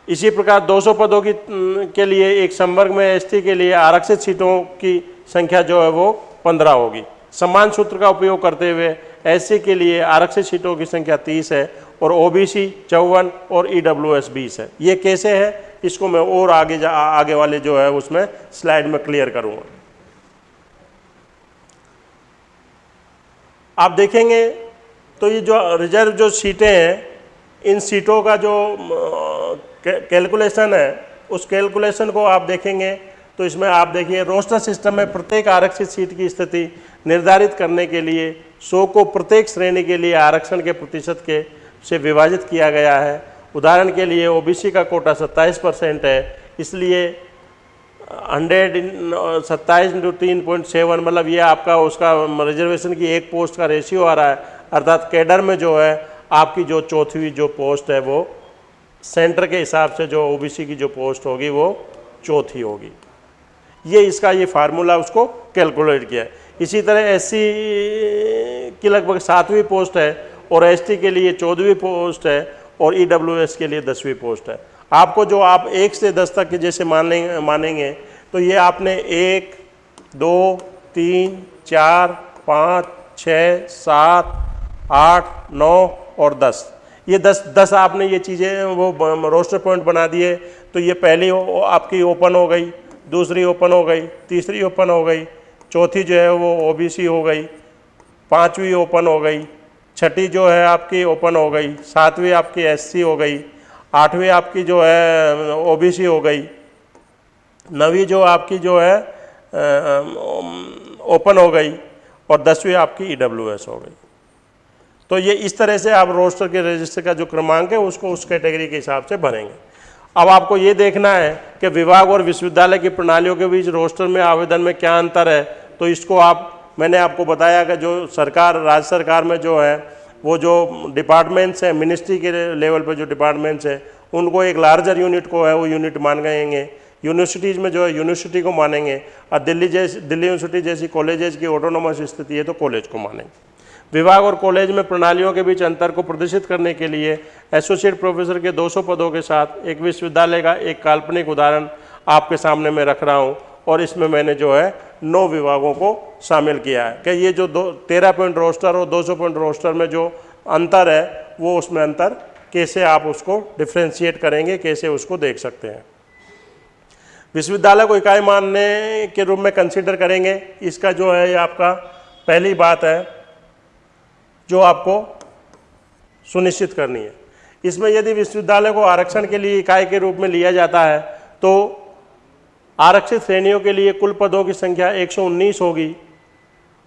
इसी प्रकार 200 पदों की, के लिए, एक संवर्ग में एसटी के लिए आरक्षित सीटों की संख्या जो है वो 15 होगी। समान सूत्र का उपयोग करते हुए एससी के लिए आरक्षित सीटों की संख्या 30 है और ओबीसी चौवन और ईडब्ल्यूएस e 20 है। ये कैसे है? इसको मैं और आगे जा, आगे वाले जो है उसमें स्लाइड में क्लियर करूँगा। आप देखेंगे तो ये जो रिज़र्व जो सीटें हैं, इन सीटों का जो कैलकुलेशन है, उस कैलकुलेशन को आप देखेंगे तो इसमें आप देखिए, रोस्टर सिस्टम में प्रत्येक आरक्षित सीट की स्थिति निर्धारित करने के लिए सौ को प्रत्येक श्रेणी के लिए आरक्षण के प्रतिशत के से विभाजित किया गया है। उदाहरण के लिए ओबीसी का कोटा 27 परसेंट है, इसलिए हंड्रेड सत्ताईस इंटू तीन पॉइंट सेवन मतलब ये आपका उसका रिजर्वेशन की एक पोस्ट का रेशियो आ रहा है। अर्थात कैडर में जो है, आपकी जो चौथी जो पोस्ट है वो सेंटर के हिसाब से जो ओबीसी की जो पोस्ट होगी वो चौथी होगी। ये इसका ये फार्मूला उसको कैलकुलेट किया है। इसी तरह एससी की लगभग सातवीं पोस्ट है और एसटी के लिए चौदहवीं पोस्ट है और ईडब्ल्यूएस के लिए दसवीं पोस्ट है। आपको जो आप एक से दस तक के जैसे मान मानेंगे तो ये आपने एक, दो, तीन, चार, पाँच छ सात, आठ, नौ और दस। ये दस दस आपने ये चीज़ें, वो रोस्टर पॉइंट बना दिए तो ये पहली आपकी ओपन हो गई, दूसरी ओपन हो गई, तीसरी ओपन हो गई, चौथी जो है वो ओबीसी हो गई, पांचवी ओपन हो गई छठी जो है आपकी ओपन हो गई, सातवीं आपकी एससी हो गई, आठवीं आपकी जो है ओबीसी हो गई, नवी जो आपकी जो है ओपन हो गई और दसवीं आपकी ईडब्ल्यूएस हो गई। तो ये इस तरह से आप रोस्टर के रजिस्टर का जो क्रमांक है, उसको उस कैटेगरी के हिसाब से भरेंगे। अब आपको ये देखना है कि विभाग और विश्वविद्यालय की प्रणालियों के बीच रोस्टर में आवेदन में क्या अंतर है तो इसको आप मैंने आपको बताया कि जो सरकार, राज्य सरकार में जो है, वो जो डिपार्टमेंट्स हैं मिनिस्ट्री के लेवल पर जो डिपार्टमेंट्स हैं, उनको एक लार्जर यूनिट को है, वो यूनिट मान गएँगे। यूनिवर्सिटीज़ में जो है यूनिवर्सिटी को मानेंगे। और दिल्ली जैसी, दिल्ली यूनिवर्सिटी जैसी कॉलेजेज की ऑटोनोमस स्थिति है तो कॉलेज को मानेंगे। विभाग और कॉलेज में प्रणालियों के बीच अंतर को प्रदर्शित करने के लिए एसोसिएट प्रोफेसर के 200 पदों के साथ एक विश्वविद्यालय का एक काल्पनिक उदाहरण आपके सामने मैं रख रहा हूँ। और इसमें मैंने जो है नौ विभागों को शामिल किया है। कि ये जो दो, तेरह पॉइंट रोस्टर और 200 पॉइंट रोस्टर में जो अंतर है, वो उसमें अंतर कैसे आप उसको डिफ्रेंशिएट करेंगे, कैसे उसको देख सकते हैं? विश्वविद्यालय को इकाई मानने के रूप में कंसिडर करेंगे। इसका जो है, ये आपका पहली बात है, जो आपको सुनिश्चित करनी है। इसमें यदि विश्वविद्यालय को आरक्षण के लिए इकाई के रूप में लिया जाता है तो आरक्षित श्रेणियों के लिए कुल पदों की संख्या 119 होगी।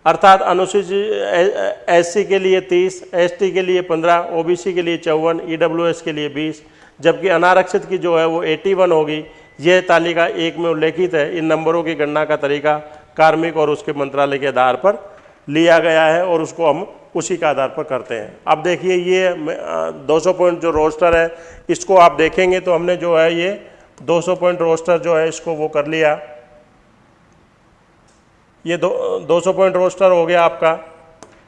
अर्थात अनुसूचित एससी के लिए 30, एसटी के लिए 15, ओबीसी के लिए चौवन ईडब्ल्यूएस के लिए 20, जबकि अनारक्षित की जो है वो 81 होगी। यह तालिका एक में उल्लेखित है। इन नंबरों की गणना का तरीका कार्मिक और उसके मंत्रालय के आधार पर लिया गया है और उसको हम उसी के आधार पर करते हैं। अब देखिए ये 200 पॉइंट जो रोस्टर है इसको आप देखेंगे तो हमने जो है ये 200 पॉइंट रोस्टर जो है इसको वो कर लिया। ये दो 200 पॉइंट रोस्टर हो गया आपका।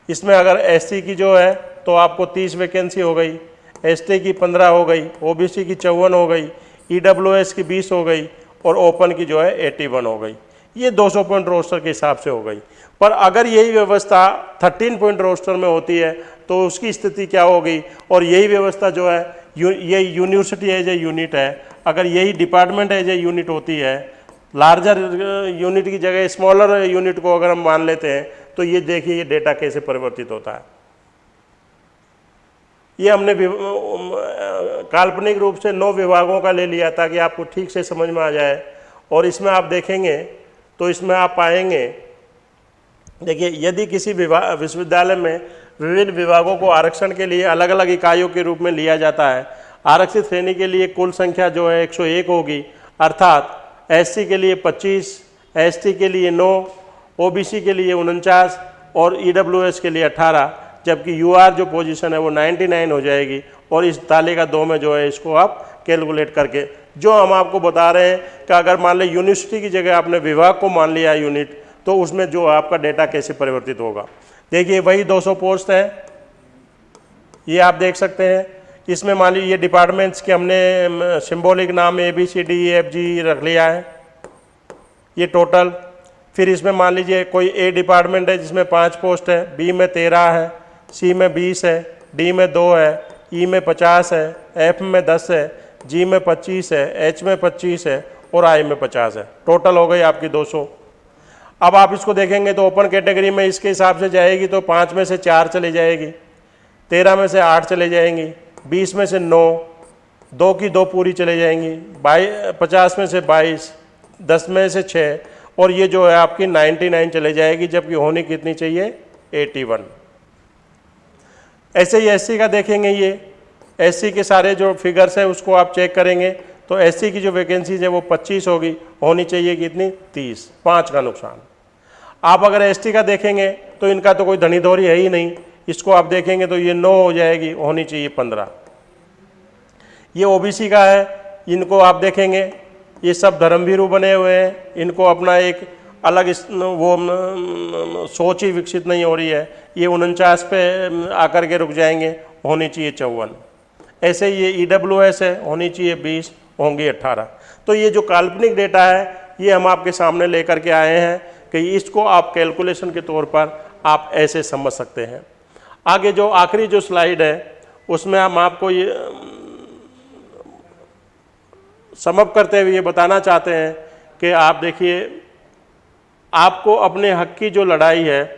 इसमें अगर एससी की जो है तो आपको 30 वैकेंसी हो गई। एसटी की 15 हो गई ओबीसी की चौवन हो गई ईडब्ल्यूएस की 20 हो गई, और ओपन की जो है 81 हो गई। ये 200 पॉइंट रोस्टर के हिसाब से हो गई। पर अगर यही व्यवस्था 13 पॉइंट रोस्टर में होती है तो उसकी स्थिति क्या होगी? और यही व्यवस्था जो है यू, ये यूनिवर्सिटी एज ए यूनिट है। अगर यही डिपार्टमेंट एज ए यूनिट होती है लार्जर यूनिट की जगह स्मॉलर यूनिट को अगर हम मान लेते हैं तो ये देखिए ये डेटा कैसे परिवर्तित होता है। ये हमने काल्पनिक रूप से नौ विभागों का ले लिया ताकि आपको ठीक से समझ में आ जाए। और इसमें आप देखेंगे तो इसमें आप पाएँगे देखिए यदि किसी विश्वविद्यालय में विभिन्न विभागों को आरक्षण के लिए अलग अलग इकाइयों के रूप में लिया जाता है आरक्षित श्रेणी के लिए कुल संख्या जो है 101 होगी अर्थात एससी के लिए 25, एसटी के लिए 9, ओबीसी के लिए उनचास और ईडब्ल्यूएस के लिए 18 जबकि यूआर जो पोजीशन है वो 99 हो जाएगी और इस तालिका दो में जो है इसको आप कैलकुलेट करके जो हम आपको बता रहे हैं कि अगर मान लें यूनिवर्सिटी की जगह आपने विभाग को मान लिया यूनिट तो उसमें जो आपका डेटा कैसे परिवर्तित होगा? देखिए, वही 200 पोस्ट है। ये आप देख सकते हैं। इसमें मान लीजिए डिपार्टमेंट्स के हमने सिंबॉलिक नाम A B C D F G रख लिया है। ये टोटल फिर इसमें मान लीजिए, कोई ए डिपार्टमेंट है, जिसमें पाँच पोस्ट है। बी में तेरह है सी में बीस है डी में दो है ई e में पचास है एफ़ में दस है जी में पच्चीस है एच में पच्चीस है और आई में पचास है। टोटल हो गई आपकी दो सौ। अब आप इसको देखेंगे तो ओपन कैटेगरी में इसके हिसाब से जाएगी तो पाँच में से चार चली जाएगी, तेरह में से आठ चले जाएँगी, बीस में से नौ, दो की दो पूरी चले जाएँगी, बाई, पचास में से बाईस, दस में से छः और ये जो है आपकी नाइन्टी नाइन चले जाएगी, जबकि होनी कितनी चाहिए? Eighty one. ऐसे ही एस का देखेंगे ये। एससी के सारे जो फिगर्स हैं, उसको आप चेक करेंगे तो एससी की जो वैकेंसीज है, वो 25 होगी, होनी चाहिए कितनी 30 पाँच का नुकसान। आप अगर एसटी का देखेंगे तो इनका तो कोई धनी धोरी है ही नहीं। इसको आप देखेंगे तो ये नौ हो जाएगी, होनी चाहिए पंद्रह। ये ओबीसी का है, इनको आप देखेंगे, ये सब धर्मवीरु बने हुए हैं, इनको अपना एक अलग इस वो सोच ही विकसित नहीं हो रही है। ये उनचास पे आकर के रुक जाएँगे, होनी चाहिए चौवन। ऐसे ये ई डब्ल्यू एस है, होनी चाहिए बीस, होंगी अट्ठारह तो ये जो काल्पनिक डेटा है, ये हम आपके सामने लेकर के आए हैं कि इसको आप कैलकुलेशन के तौर पर आप ऐसे समझ सकते हैं। आगे जो आखिरी जो स्लाइड है, उसमें हम आपको ये समप करते हुए ये बताना चाहते हैं कि आप देखिए, आपको अपने हक की जो लड़ाई है,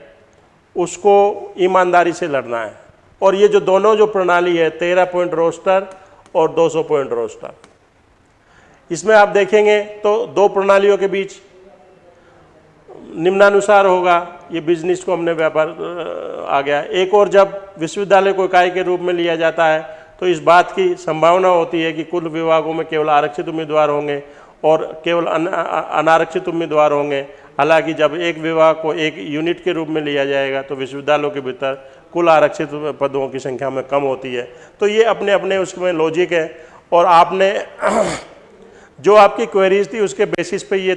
उसको ईमानदारी से लड़ना है। और ये जो दोनों जो प्रणाली है, तेरह पॉइंट रोस्टर और 200 पॉइंट रोस्टर। इसमें आप देखेंगे तो दो प्रणालियों के बीच निम्नानुसार होगा, ये बिज़नेस को हमने व्यापार आ गया एक और जब विश्वविद्यालय को इकाई के रूप में लिया जाता है तो इस बात की संभावना होती है कि कुल विभागों में केवल आरक्षित उम्मीदवार होंगे और केवल अनारक्षित उम्मीदवार होंगे। हालाँकि जब एक विभाग को एक यूनिट के रूप में लिया जाएगा तो विश्वविद्यालयों के भीतर कुल आरक्षित पदों की संख्या में कम होती है। तो ये अपने अपने उसमें लॉजिक है। और आपने जो आपकी क्वेरीज थी, उसके बेसिस पे ये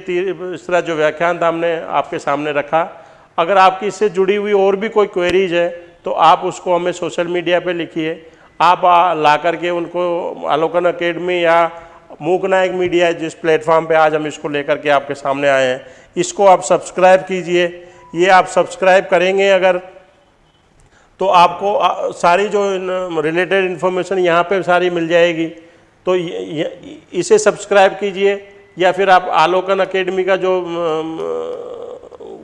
इस तरह जो व्याख्यान था, हमने आपके सामने रखा। अगर आपकी इससे जुड़ी हुई और भी कोई क्वेरीज है तो आप उसको हमें सोशल मीडिया पे लिखिए। आप ला करके उनको आलोकन अकेडमी या मूक नायक मीडिया जिस प्लेटफॉर्म पे आज हम इसको लेकर के आपके सामने आए हैं, इसको आप सब्सक्राइब कीजिए। ये आप सब्सक्राइब करेंगे अगर तो आपको सारी जो रिलेटेड इन्फॉर्मेशन यहाँ पे सारी मिल जाएगी। तो इसे सब्सक्राइब कीजिए, या फिर आप आलोकन अकेडमी का जो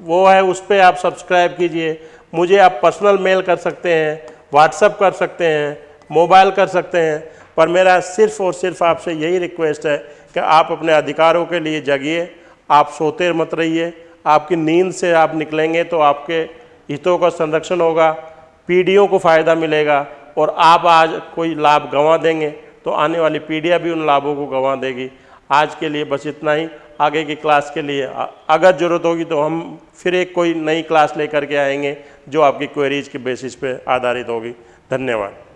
वो है, उस पर आप सब्सक्राइब कीजिए। मुझे आप पर्सनल मेल कर सकते हैं व्हाट्सअप कर सकते हैं मोबाइल कर सकते हैं, पर मेरा सिर्फ़ और सिर्फ़ आपसे यही रिक्वेस्ट है कि आप अपने अधिकारों के लिए जगिए, आप सोते मत रहिए, आपकी नींद से आप निकलेंगे तो आपके हितों का संरक्षण होगा। पीढ़ियों को फ़ायदा मिलेगा और आप आज कोई लाभ गंवा देंगे तो आने वाली पीढ़ियाँ भी उन लाभों को गंवा देगी। आज के लिए बस इतना ही। आगे की क्लास के लिए अगर ज़रूरत होगी तो हम फिर एक कोई नई क्लास लेकर के आएँगे जो आपकी क्वेरीज के बेसिस पे आधारित होगी। धन्यवाद।